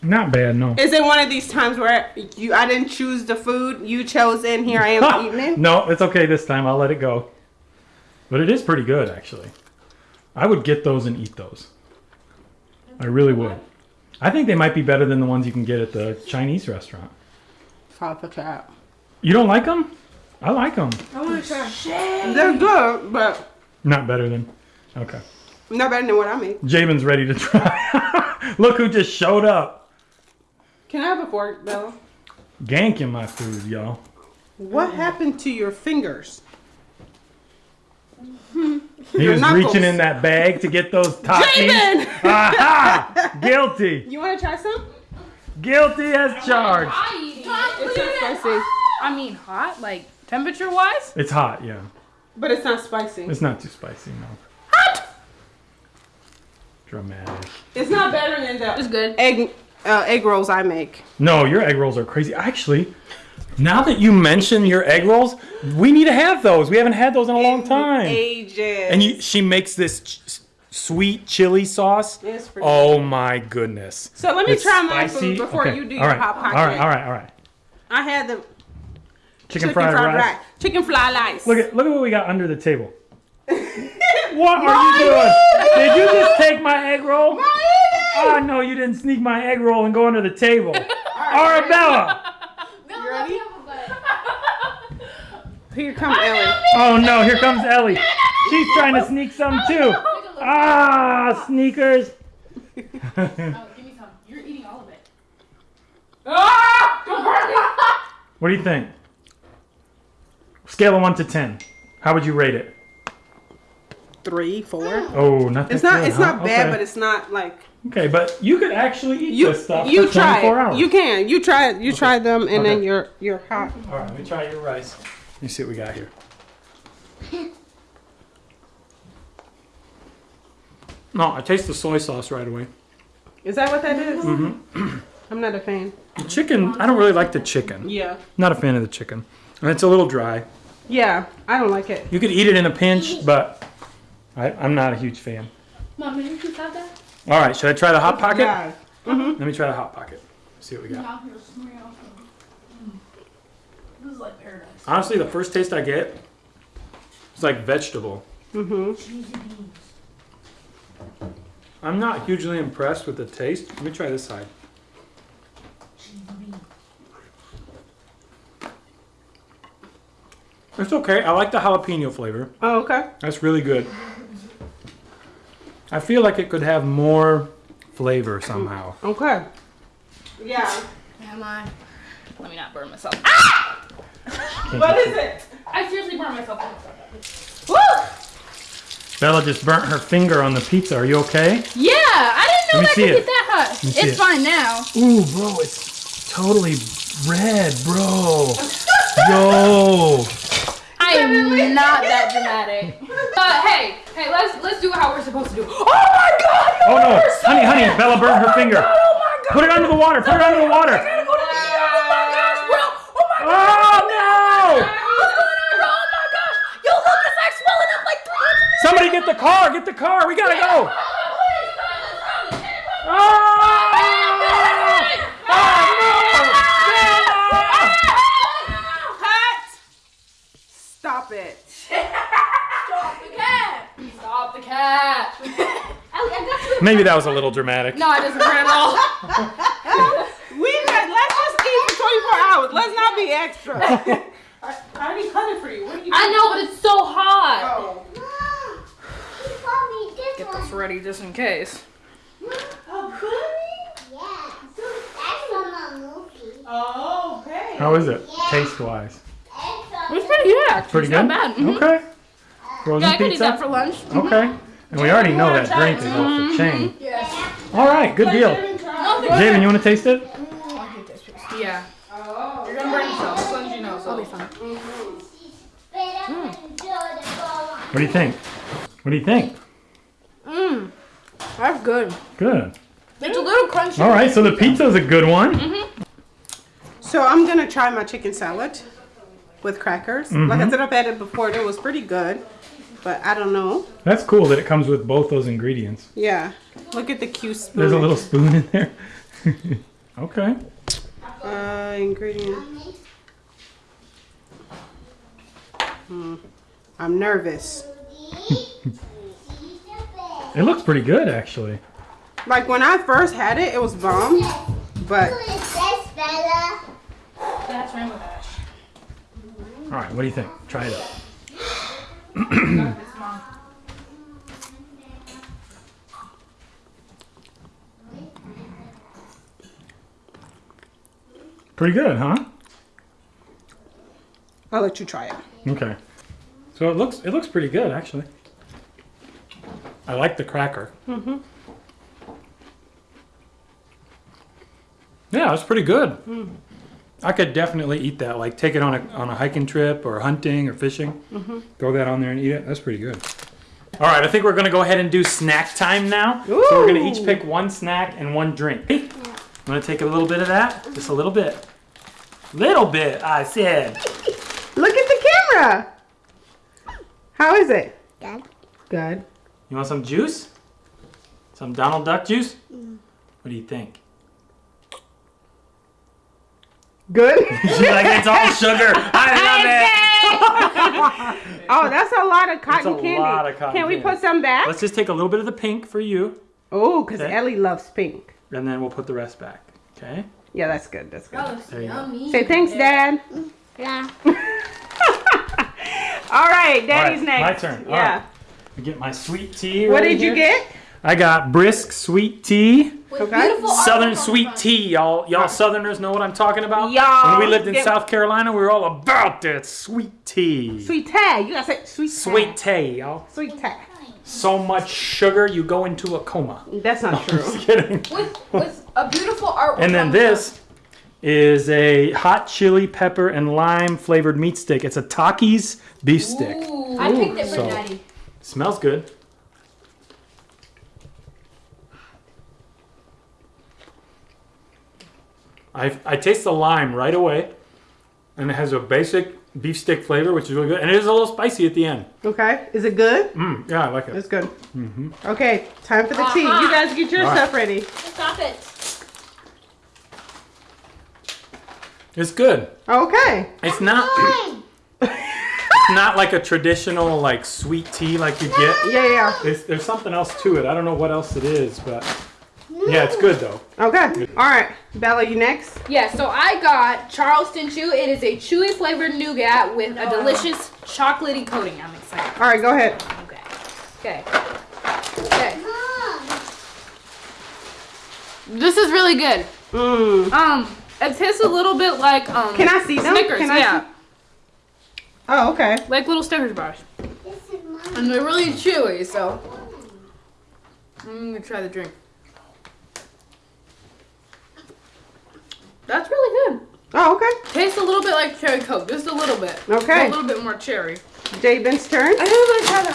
Not bad, no. Is it one of these times where you I didn't choose the food, you chose it, and here I am eating it? No, it's okay this time. I'll let it go. But it is pretty good, actually. I would get those and eat those. I really would. I think they might be better than the ones you can get at the Chinese restaurant. Papa Trap. You don't like them? I like them. I wanna try. They're good, but Not better than. Okay. not better than what I make. Jamin's ready to try. Look who just showed up. Can I have a fork, Bella? Ganking my food, y'all. What happened to your fingers? He Your was knuckles. reaching in that bag to get those toppings. Javen! Aha! Guilty. You want to try some? Guilty as charged. I eat it. It's not spicy, I mean, hot, like temperature wise. It's hot, yeah. but it's not spicy. It's not too spicy, no. Hot! Dramatic. It's not better than that. It's good. egg uh, egg rolls I make. No, your egg rolls are crazy. Actually, now that you mention your egg rolls, we need to have those. We haven't had those in a long time. Ages. And you, she makes this ch- sweet chili sauce. It's pretty Oh my goodness. So let me It's try my spicy. food before Okay, you do all your right, hot pocket. All right, all right, all right. I had the Chicken, chicken fried, fried, rice. rice. Chicken fly rice. Look at look at what we got under the table. what are you doing? Did you just take my egg roll? Oh no, you didn't sneak my egg roll and go under the table. Arabella. You ready? Here comes Ellie. Oh no, here comes Ellie. She's trying to sneak some too. Ah, sneakers. Oh, give me some. You're eating all of it. What do you think? Scale of one to ten. How would you rate it? Three, four. Oh, not that It's not. good, It's huh? not bad, Okay. but it's not like okay. But you could actually eat you. this stuff You for try 24 it. hours. You can. You try it. You try them, and then you're you're hot. All right, let me try your rice. Let me see what we got here. No, I taste the soy sauce right away. Is that what that is? Mm-hmm. I'm not a fan. The chicken, I don't really like the chicken. Yeah. Not a fan of the chicken. And it's a little dry. Yeah. I don't like it. You could eat it in a pinch, but I, I'm not a huge fan. Mom, did you just have that? All right, should I try the hot pocket? Yeah. Let me try the hot pocket. See what we got. No, you're smearing off. This is like paradise. Honestly, the first taste I get, it's like vegetable. Mm-hmm. I'm not hugely impressed with the taste. Let me try this side. It's okay. I like the jalapeno flavor. Oh, okay. That's really good. I feel like it could have more flavor somehow. Okay. Yeah. Am I? Let me not burn myself. Ah! what is it? I seriously burned myself. Woo! Bella just burnt her finger on the pizza. Are you okay? Yeah, I didn't know me that could it. get that hot. It's it. fine now. Ooh, bro, it's totally red, bro. Yo. I am not that dramatic. But hey, hey, let's let's do it how we're supposed to do. it. Oh my god! Oh no, honey, honey, Bella burnt her oh finger. Oh my god! Put it under the water. Put it under the water. I gotta go. Oh my gosh, bro! Oh my Oh no! What's going on, bro? Oh my gosh! Yo, look, it's like swelling up like 300. Somebody get the car. Get the car. We gotta go. Oh! Cut. Stop it. Stop the cat! Stop the I. Maybe that was a little dramatic. No, it doesn't hurt at all. We let, let's just eat for 24 hours. Let's not be extra. I, I already cut it for you. What are you I know, but it's so hot. Oh. Mom, you bought this Get one. this ready just in case. Oh, really? Yeah. That's from a movie. Oh, okay. How is it, taste wise? It's pretty good, actually. Pretty it's good. not bad. Mhm. Okay. Frozen Yeah, I could eat pizza. that for lunch. Okay. And we already know that drink is off the chain. All right, good deal. Javen, you want to taste it? Yeah. Oh. You're gonna burn yourself, as long as you know, so it'll be fine. What do you think? What do you think? Mmm. That's good. Good. It's a little crunchy. All right, so the pizza's a good one. Mm -hmm. So I'm gonna try my chicken salad with crackers. Like I said, I've had it before. It was pretty good, but I don't know. That's cool that it comes with both those ingredients. Yeah. Look at the cute spoon. There's a little spoon in there. okay. uh, ingredient. Hmm. I'm nervous. It looks pretty good, actually. Like when I first had it, it was bomb, but That's rainbow dash. All right, what do you think? Try it out. Pretty good, huh? I'll let you try it. Okay. So it looks it looks pretty good, actually. I like the cracker. Mm-hmm. Yeah, it's pretty good. I could definitely eat that. Like take it on a on a hiking trip or hunting or fishing. Mm-hmm. Throw that on there and eat it. That's pretty good. All right, I think we're gonna go ahead and do snack time now. So we're gonna each pick one snack and one drink. I'm gonna take a little bit of that, just a little bit. Little bit, I said. Look at the camera. How is it? Good. Good. You want some juice? Some Donald Duck juice? Mm. What do you think? Good. She's like, it's all sugar. I love it. oh, that's a lot of cotton a candy. lot of cotton Can we candy. put some back? Let's just take a little bit of the pink for you, Oh, because Okay. Ellie loves pink. and then we'll put the rest back. Okay? Yeah, that's good. That's good. That looks There you go. Say thanks, Dad. Yeah. All right, Daddy's All right, next. my turn. Yeah. right. I get my sweet tea. What ready did you get? I got brisk sweet tea. Okay. Southern artwork on the sweet front. tea, y'all. Y'all Southerners know what I'm talking about. Y'all When we lived in get- South Carolina, we were all about that sweet tea. Sweet tea. You gotta say sweet tea. Sweet tea, y'all. Sweet tea. So much sugar, you go into a coma. That's not true. Just kidding. With, with a beautiful artwork. And then on the this is a hot chili pepper and lime flavored meat stick. It's a Takis beef stick. I picked it for So- Daddy. Smells good. I, I taste the lime right away, and it has a basic beef stick flavor, which is really good, and it is a little spicy at the end. Okay. Is it good? Mm, yeah, I like it. It's good. Mm -hmm. Okay, time for the tea. Uh-huh. You guys get your All right. stuff ready. Stop it. It's good. Okay. It's not. It's not like a traditional like sweet tea like you get. Yeah, yeah. There's, there's something else to it. I don't know what else it is, but yeah, it's good though. Okay. All right. Bella, you next? Yeah, so I got Charleston Chew. It is a chewy flavored nougat with a delicious chocolatey coating. I'm excited. All right, go ahead. Okay. Okay. Okay. Mom. This is really good. Mm. Um, it tastes a little bit like um. Can I see them? Snickers, Can I yeah, see- Oh, okay. like little Snickers bars, This is mine. and they're really chewy. So I'm gonna try the drink. That's really good. Oh, okay. Tastes a little bit like cherry coke, just a little bit. Okay. A little bit more cherry. Jabin's turn. I think I'm gonna try the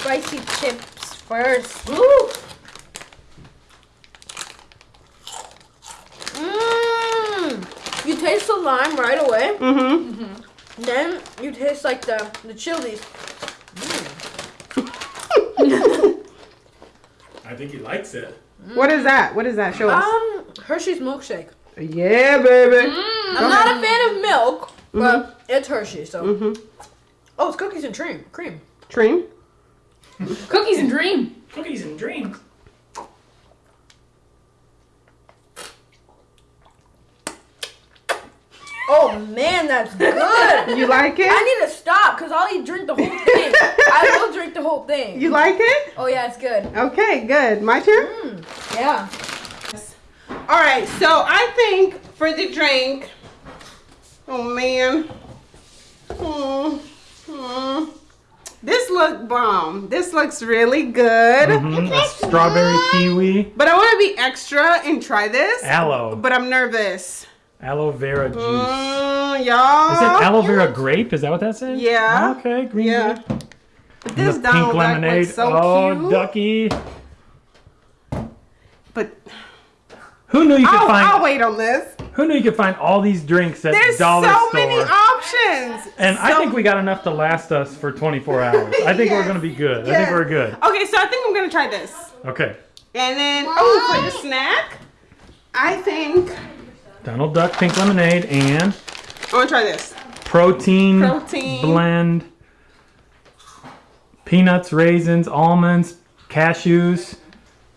spicy chips first. Ooh. Mmm. You taste the lime right away. Mm-hmm. Then you taste like the the chilies. I think he likes it. What is that? What is that? Show us. Um, Hershey's milkshake. Yeah, baby. I'm not a fan of milk, but it's Hershey, so. Mm-hmm. Oh, it's cookies and cream. Cream. Dream. Cookies and dream. Cookies and dreams. Oh man, that's good. You like it? I need to stop because I'll eat drink the whole thing. I will drink the whole thing. You like it? Oh yeah, it's good. Okay, good. My turn. Mm, yeah. All right, so I think for the drink, oh man, hmm, hmm. this look bomb. This looks really good, Mhm, a strawberry kiwi, but I want to be extra and try this. aloe, But I'm nervous. aloe vera juice. Mm, y'all. Is it aloe vera grape? Is that what that says? Yeah. Okay, green. Yeah. grape. But And this the Donald pink lemonade. looks so oh, cute. ducky. But Who knew you could I'll, find? I'll wait on this. Who knew you could find all these drinks at There's dollar so store? many options. and I think we got enough to last us for 24 hours. I think we're gonna be good. I think we're good. Okay, so I think I'm gonna try this. Okay. And then, oh, for the snack, I think Donald Duck pink lemonade and I want to try this. protein, Protein. blend, peanuts, raisins, almonds, cashews,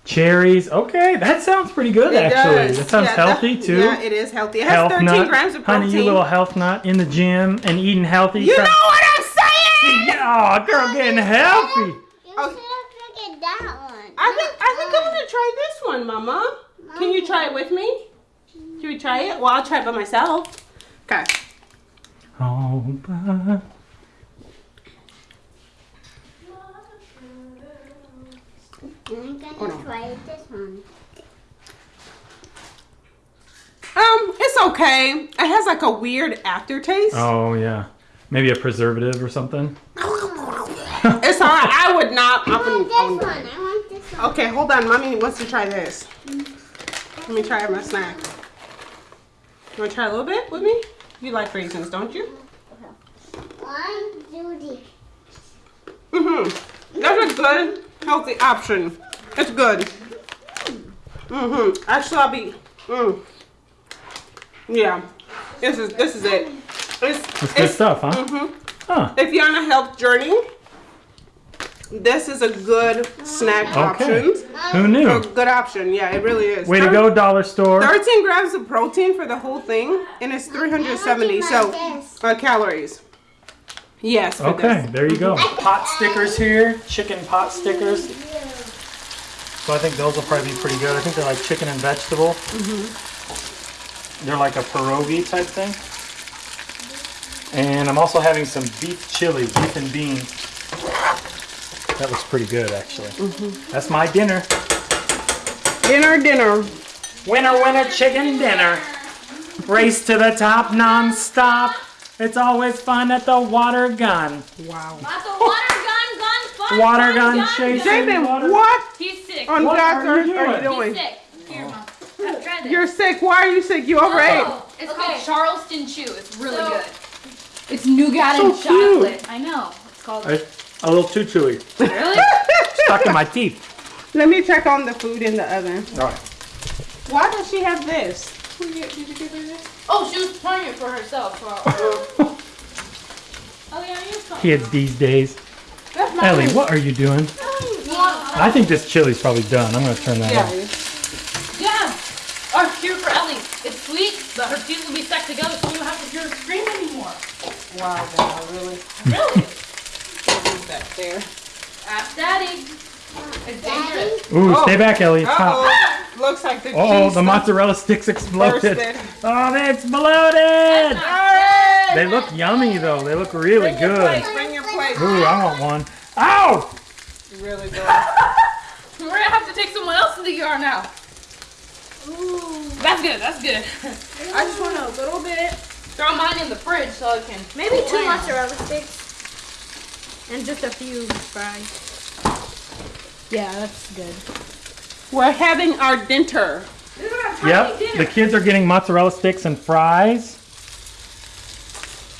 cherries. Okay, that sounds pretty good It actually. does. That sounds Yeah, healthy that- too. Yeah, it is healthy. It has health 13 nut. grams of Honey, protein. you little health nut in the gym and eating healthy. You know what I'm saying? Yeah, oh, girl, getting healthy. You Oh. should have taken that one. I think I think I'm gonna try this one, Mama. Can you try it with me? Can we try it? Well, I'll try it by myself. Okay. Oh, but- I'm gonna no. try this one. Um, it's okay. It has like a weird aftertaste. oh yeah, maybe a preservative or something. It's alright. I would not. I I want this I one. I want this one. Okay, hold on. Mommy wants to try this. Let me try my snack. You want to try a little bit with me? You like raisins, don't you? One, Judy. Mm-hmm. That's a good, healthy option. It's good. Mm-hmm. Actually, I'll be. Mm. Yeah. This is this is it. It's, It's good stuff, huh? Mhm. Huh. If you're on a health journey, this is a good snack Okay. option. Who A knew? good option. Yeah, it really is. Way to go, dollar store. 13 grams of protein for the whole thing, and it's 370 so uh, calories. Yes. for Okay, this. there you go. Pot stickers here, chicken pot stickers. So I think those will probably be pretty good. I think they're like chicken and vegetable. Mm -hmm. They're like a pierogi type thing. And I'm also having some beef chili, beef and beans. That looks pretty good, actually. Mm -hmm. That's my dinner. Dinner, dinner. Winner, winner, chicken dinner. Race to the top non-stop. It's always fun at the water gun. Wow. Not the water gun, gun, fun, Water fun, gun chasing. Jamin, water- what He's sick. on What God's are earth you are you doing? He's sick. Here, mom. Try this. You're sick. Why are you sick? You overate. Oh, it's Okay. called Charleston Chew. It's really So- good. It's nougat So and cute. chocolate. I know. It's called. It's a little too chewy. Really? Stuck in my teeth. Let me check on the food in the oven. All right. Why does she have this? Oh, she was playing it for herself. For, oh yeah, you're. Kids these days. That's not Ellie, what are you doing? I think this chili's probably done. I'm gonna turn that Yeah. off. Yeah. Oh, here for Ellie. It's sweet, but her teeth will be stuck together, so you don't have to hear her scream anymore. Wow, God, really? Really? Put that there. Ask Daddy. It's dangerous. Ooh, Oh. stay back, Ellie. It's hot. Uh-oh. Looks like the Oh, cheese the mozzarella sticks exploded. bursted. Oh, they exploded. Hey! They look yummy though. They look really Bring your good. plate. Bring your plate. Ooh, I want one. Ow! Really good. We're gonna have to take someone else in the yard now. Ooh. That's good, that's good. I just want a little bit, Throw mine in the fridge so I can. maybe two mozzarella sticks, and just a few fries. Yeah, that's good. We're having our dinner. This is our tiny Yep. dinner. The kids are getting mozzarella sticks and fries.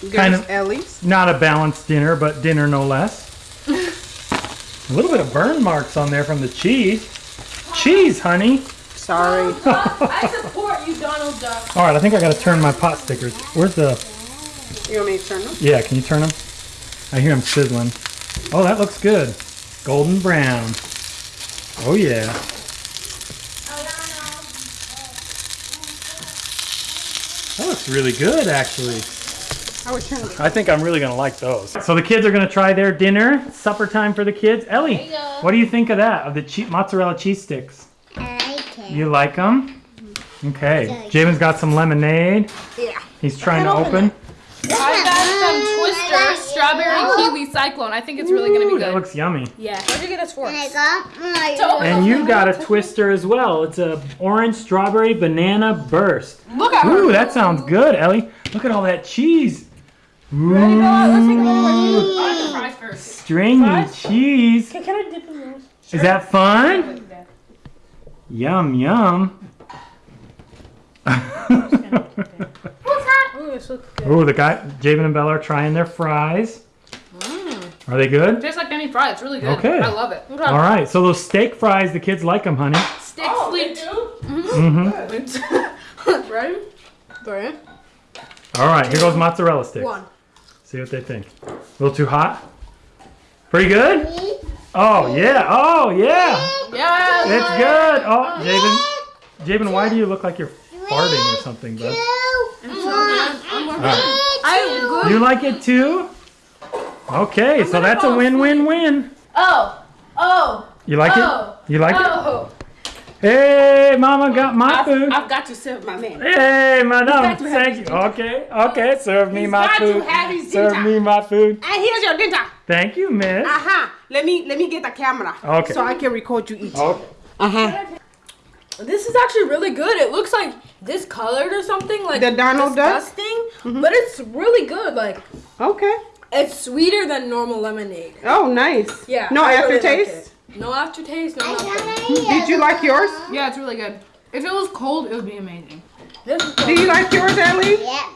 There's Kind of- Ellie's. Not a balanced dinner, but dinner no less. a little bit of burn marks on there from the cheese. Cheese, honey. Sorry. Oh, I support you, Donald Duck. All right, I think I gotta turn my pot stickers. Where's the? You want me to turn them? Yeah, can you turn them? I hear them sizzling. Oh, that looks good. Golden brown. Oh yeah. That looks really good, actually. I would turn them. I think I'm really gonna like those. So the kids are gonna try their dinner. Supper time for the kids. Ellie, what do you think of that? Of the che- mozzarella cheese sticks? I like it. You like them? Mm-hmm. Okay. Javen's got some lemonade. Yeah. He's trying to open. I got some Twister strawberry oh. kiwi cyclone. I think it's really gonna be good. that looks yummy. Yeah. Where'd you get us for? And I got my. So- And you got a twister as well. It's a orange strawberry banana burst. Look at her. Ooh, that sounds good, Ellie. Look at all that cheese. Ooh, I like the fries first. stringy cheese. Can I dip in yours? Is that fun? Yum yum. Ooh, this looks good. Ooh, the guy, Javen and Bella are trying their fries. Are they good? Tastes like any fry. It's really good. Okay. I love it. All right, so those steak fries, the kids like them, honey. Steak Oh, sweet. Mm-hmm. Ready? Ready? All right, here goes mozzarella sticks. One. See what they think. A little too hot? Pretty good? Oh, yeah. Oh, yeah. Yeah. It's good. Oh, Javen, Javen, why do you look like you're farting or something, bud? All right. I good. You like it too? Okay, so that's a win-win-win. Oh. Oh. You like Oh. it? You like it? Oh. Hey, Mama got my food. I've, I've got to serve my man. Hey, madam, got thank you. Okay, okay, serve me He's my got to food. have his Serve dinner. me my food. And here's your dinner. Thank you, miss. Uh-huh. Let me let me get the camera. Okay. So I can record you eat. Okay. Uh-huh. This is actually really good. It looks like discolored or something, like The Donald Duck? disgusting, mm-hmm. but it's really good. Like Okay. It's sweeter than normal lemonade. Oh, nice. Yeah. No I really like aftertaste? no aftertaste, no I nothing. Did you like yours? Yeah, it's really good. If it was cold, it would be amazing. This is Do you like yours, Ellie? Yeah.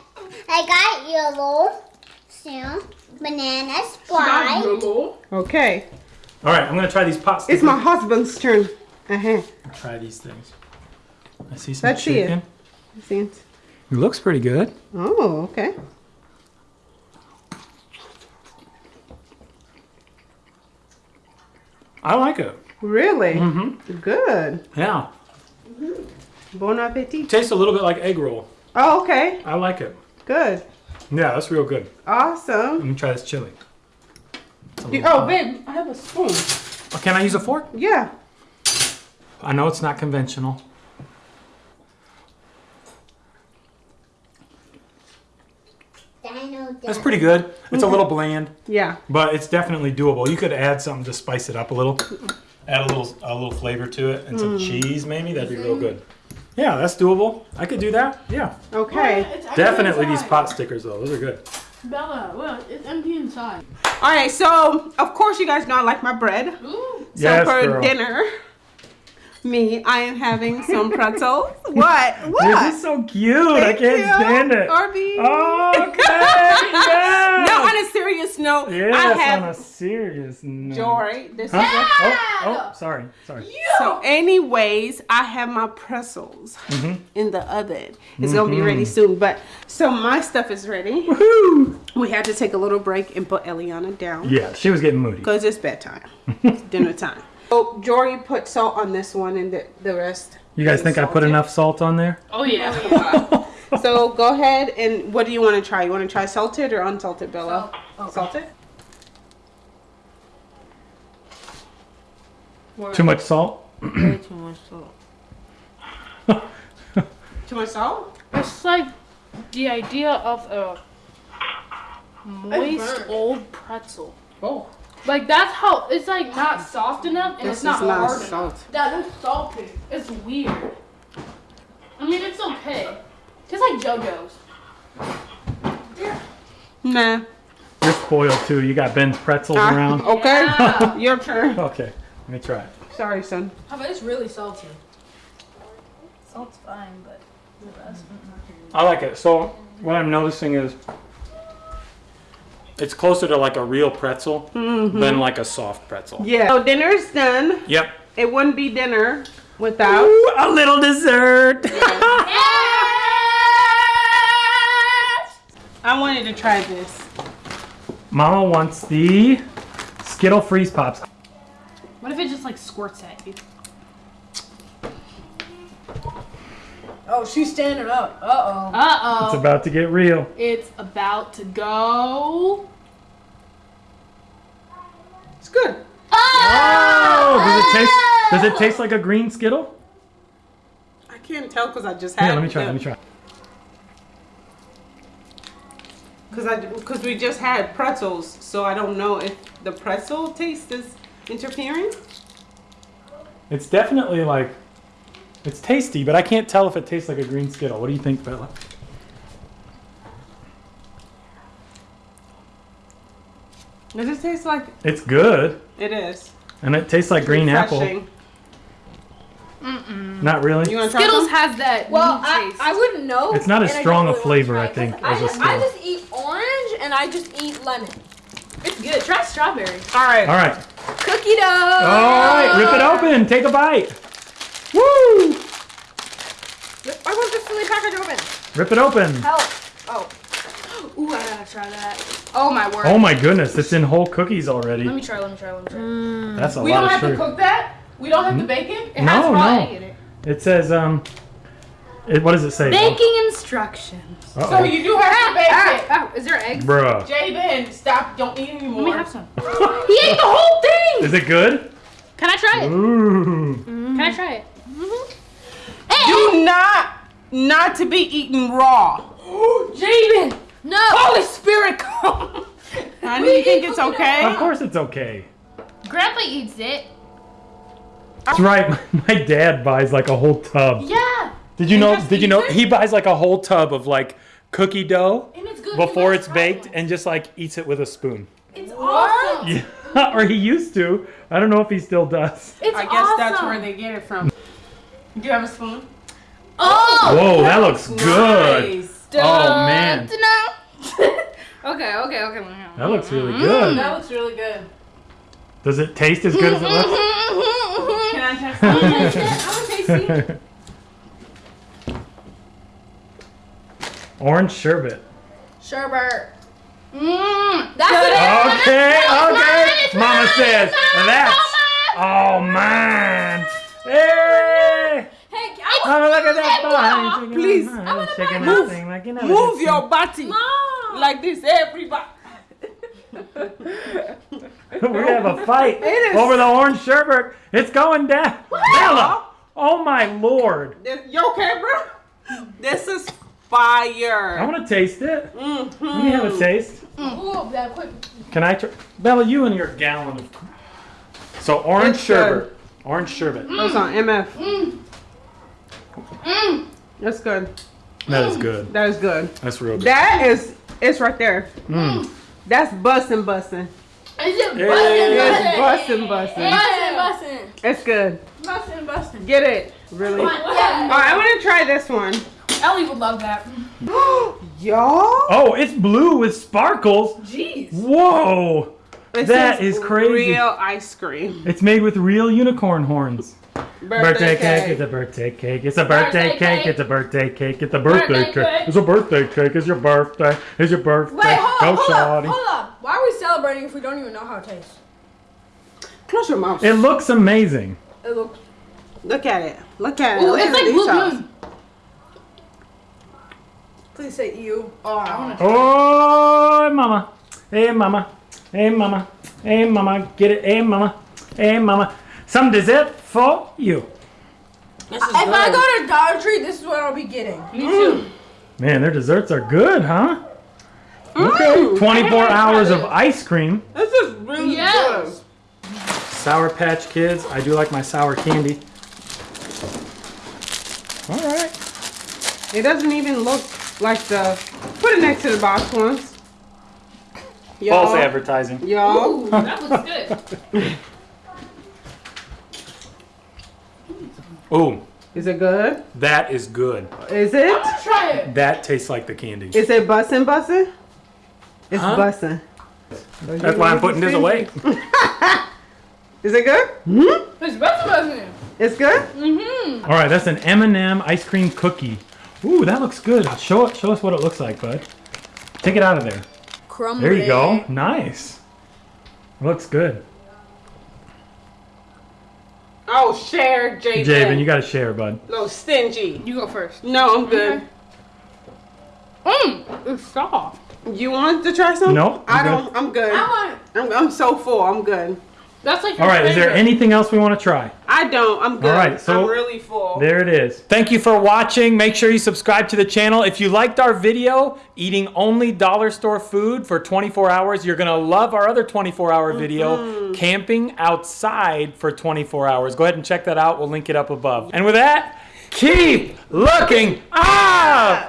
I got yellow, so banana, Sprite. Okay. All right, I'm gonna try these pot stickers. It's my husband's turn. Uh-huh. Try these things. I see some Let's it. chicken. See it? It looks pretty good. Oh, okay. I like it. Really? Mm-hmm. Good. Yeah. Bon appetit. Tastes a little bit like egg roll. Oh, okay. I like it. Good. Yeah, that's real good. Awesome. Let me try this chili. You- oh, hot. babe, I have a spoon. Oh, Can I use a fork? Yeah. I know it's not conventional. That's pretty good. It's a little bland, Yeah. but it's definitely doable. You could add something to spice it up a little. Add a little a little flavor to it and some mm. cheese maybe. That'd be real mm-hmm. good. Yeah, that's doable. I could do that. Yeah. Okay. Definitely these pot stickers though. Those are good. Bella, well, it's empty inside. All right. So, of course, you guys know I like my bread. Ooh. So Yes, for girl. dinner, me, I am having some pretzels. what? What? This is so cute. I can't you, stand it. Arby. Okay. yes. No, on a serious note, Yes, I on a have serious note. Jory. This Huh? is Oh, oh, sorry, sorry. So, anyways, I have my pretzels Mm-hmm. in the oven. It's gonna be ready soon. But so my stuff is ready. Woohoo! We had to take a little break and put Eliana down Yeah, she was getting moody. because it's bedtime, it's dinner time. So Jory put salt on this one, and the, the rest. You guys think I put salted. enough salt on there? Oh yeah. Oh, so go ahead and what do you want to try? You want to try salted or unsalted, Bella? Oh, salted. Too much salt? Way too much salt. Too much salt? It's like the idea of a moist old pretzel. Oh, Like that's how it's like not soft enough and this it's not, is not hard salt. enough. That is salty. It's weird. I mean, it's okay. It's like JoJo's. Nah. You're spoiled too. You got Ben's pretzels Ah, around. okay. Yeah. Your turn. Okay, let me try it. Sorry, son. Oh, but it's really salty. Salt's fine, but the rest. I like it. So what I'm noticing is it's closer to like a real pretzel mm-hmm. than like a soft pretzel. Yeah. So dinner's done. Yep. It wouldn't be dinner without. Ooh, a little dessert. I wanted to try this. Mama wants the Skittle Freeze Pops. What if it just like squirts at you? Oh, she's standing up. Uh oh. Uh oh. It's oh. about to get real. It's about to go. It's good. Oh, does it taste? Does it taste like a green Skittle? I can't tell because I just had. Here, let me try. Let me try. Because I because we just had pretzels, so I don't know if the pretzel taste is interfering. It's definitely like, it's tasty, but I can't tell if it tastes like a green Skittle. What do you think, Bella? Does it taste like It's good, it is? and it tastes like green apple. Refreshing. Not really. You want to try Skittles some? has that Well, meat I. I wouldn't know. It's not as strong don't a flavor, wanna I try it, think, 'cause as a I, just, I Skittle. just eat orange and I just eat lemon. it's good. Try strawberry. All right. All right. Cookie dough. All right. Rip it open. Take a bite. Woo! I want this silly package open. Rip it open. Help. Oh. Ooh, I gotta try that. Oh my word. Oh my goodness, it's in whole cookies already. Let me try. Let me try. Let me try. That's a We lot don't of have to cook that. We don't have to bake it. It No, has raw no. egg in it. It says um, it, what does it say? Baking instructions. Uh-oh. So you do have to bake Ah, it. ah, is there eggs? Bruh. Jabin, stop! Don't eat anymore. Let me have some. he ate the whole thing. Is it good? Can I try it? Ooh. Can I try it? Mm-hmm. Do not not to be eaten raw. Jaden. No. Holy Spirit, come! Honey, you think it's okay? Of course it's okay. Grandpa eats it. That's right. My dad buys like a whole tub. Yeah. Did you know? Did you know it? he buys like a whole tub of like cookie dough? And it's good. before it's baked and just like eats it with a spoon. It's awesome. Yeah, or he used to. I don't know if he still does. It's I guess awesome. that's where they get it from. Do you have a spoon? Oh. Whoa, that looks good. Oh man, okay, okay, okay. that looks really good. That looks really good. Does it taste as good as it looks? Can I try it? I want to taste it. Orange sherbet. Sherbet. Mmm. That's what Okay, okay. It's Mama mine, says it's mine, that's Mama. oh man. Hey! Hey, I Mama, look at that Mom. bone. Please, I want to Move. Thing like you never Move did your body Mom. like this, everybody. see. we have a fight over the orange sherbet. It's going down. Bella! Oh my lord! This, you okay, bro? This is fire. I want to taste it. Mm-hmm. Let me have a taste. Ooh. Can I try? Bella, you and your gallon of. So orange It's good. Sherbet. Orange sherbet. That's on MF. Mmm. Mmm. That's good. That is good. That is good. That's real good. That is, it's right there. Mm. mm. That's bussin' bussin'. Is it Yeah. It's bussin'? bussin' bussin'. Bussin', bussin'. It's good. Bussin', bussin'. Get it. Really? Come All on, yeah. right, I want to try this one. Ellie would love that. Y'all? Oh, it's blue with sparkles. Jeez. Whoa! It That says is crazy. Real ice cream. It's made with real unicorn horns. Birthday, cake. It's a birthday cake. It's a birthday, Birthday cake. cake. It's a birthday cake. It's a birthday, Birthday cake. cake. It's a birthday cake. It's your birthday. It's your birthday. Wait, hold Go up, hold up, hold up. Why are we celebrating if we don't even know how it tastes? Close your mouth. It looks amazing. It looks. Look at it. Look at it. Ooh, Look it's at like blue details. Please say you. Oh, I wanna Oh, mama. Hey, mama. Hey, mama. Hey, mama. Get it. Hey, mama. Hey, mama. Some dessert for you. This is If I go to Dollar Tree, this is what I'll be getting. Me too. Man, their desserts are good, huh? Mm, Okay. 24 I hours of ice cream. This is really Yes. Sour Patch Kids. I do like my sour candy. All right. It doesn't even look like the. Put it next to the box ones. Y'all. False advertising. Y'all. Ooh, that looks good. Ooh, Is it good? that is good. Is it? Try it. That tastes like the candy. Is it bussin' bussin'? It's Huh? bussin'. That's why I'm putting this away. Is it good? Hmm? It's bussin', bussin'. It's good? Mm-hmm. All right, that's an M&M ice cream cookie. Ooh, that looks good. Show it. Show us what it looks like, bud. Take it out of there. Crumbly. There you go. Nice. Looks good. Oh, share, Javen. Javen, you got to share, bud. Little stingy. You go first. No, I'm good. Mmm. It's soft. You want to try some? No, I I'm don't. I'm good. I want. I'm, I'm so full. I'm good. That's like All right, is there anything else we want to try? I don't. I'm good. All right, so- I'm really full. There it is. Thank you for watching. Make sure you subscribe to the channel. If you liked our video, eating only dollar store food for 24 hours, you're going to love our other 24 hour video, mm-hmm. camping outside for 24 hours. Go ahead and check that out. We'll link it up above. And with that, keep looking up.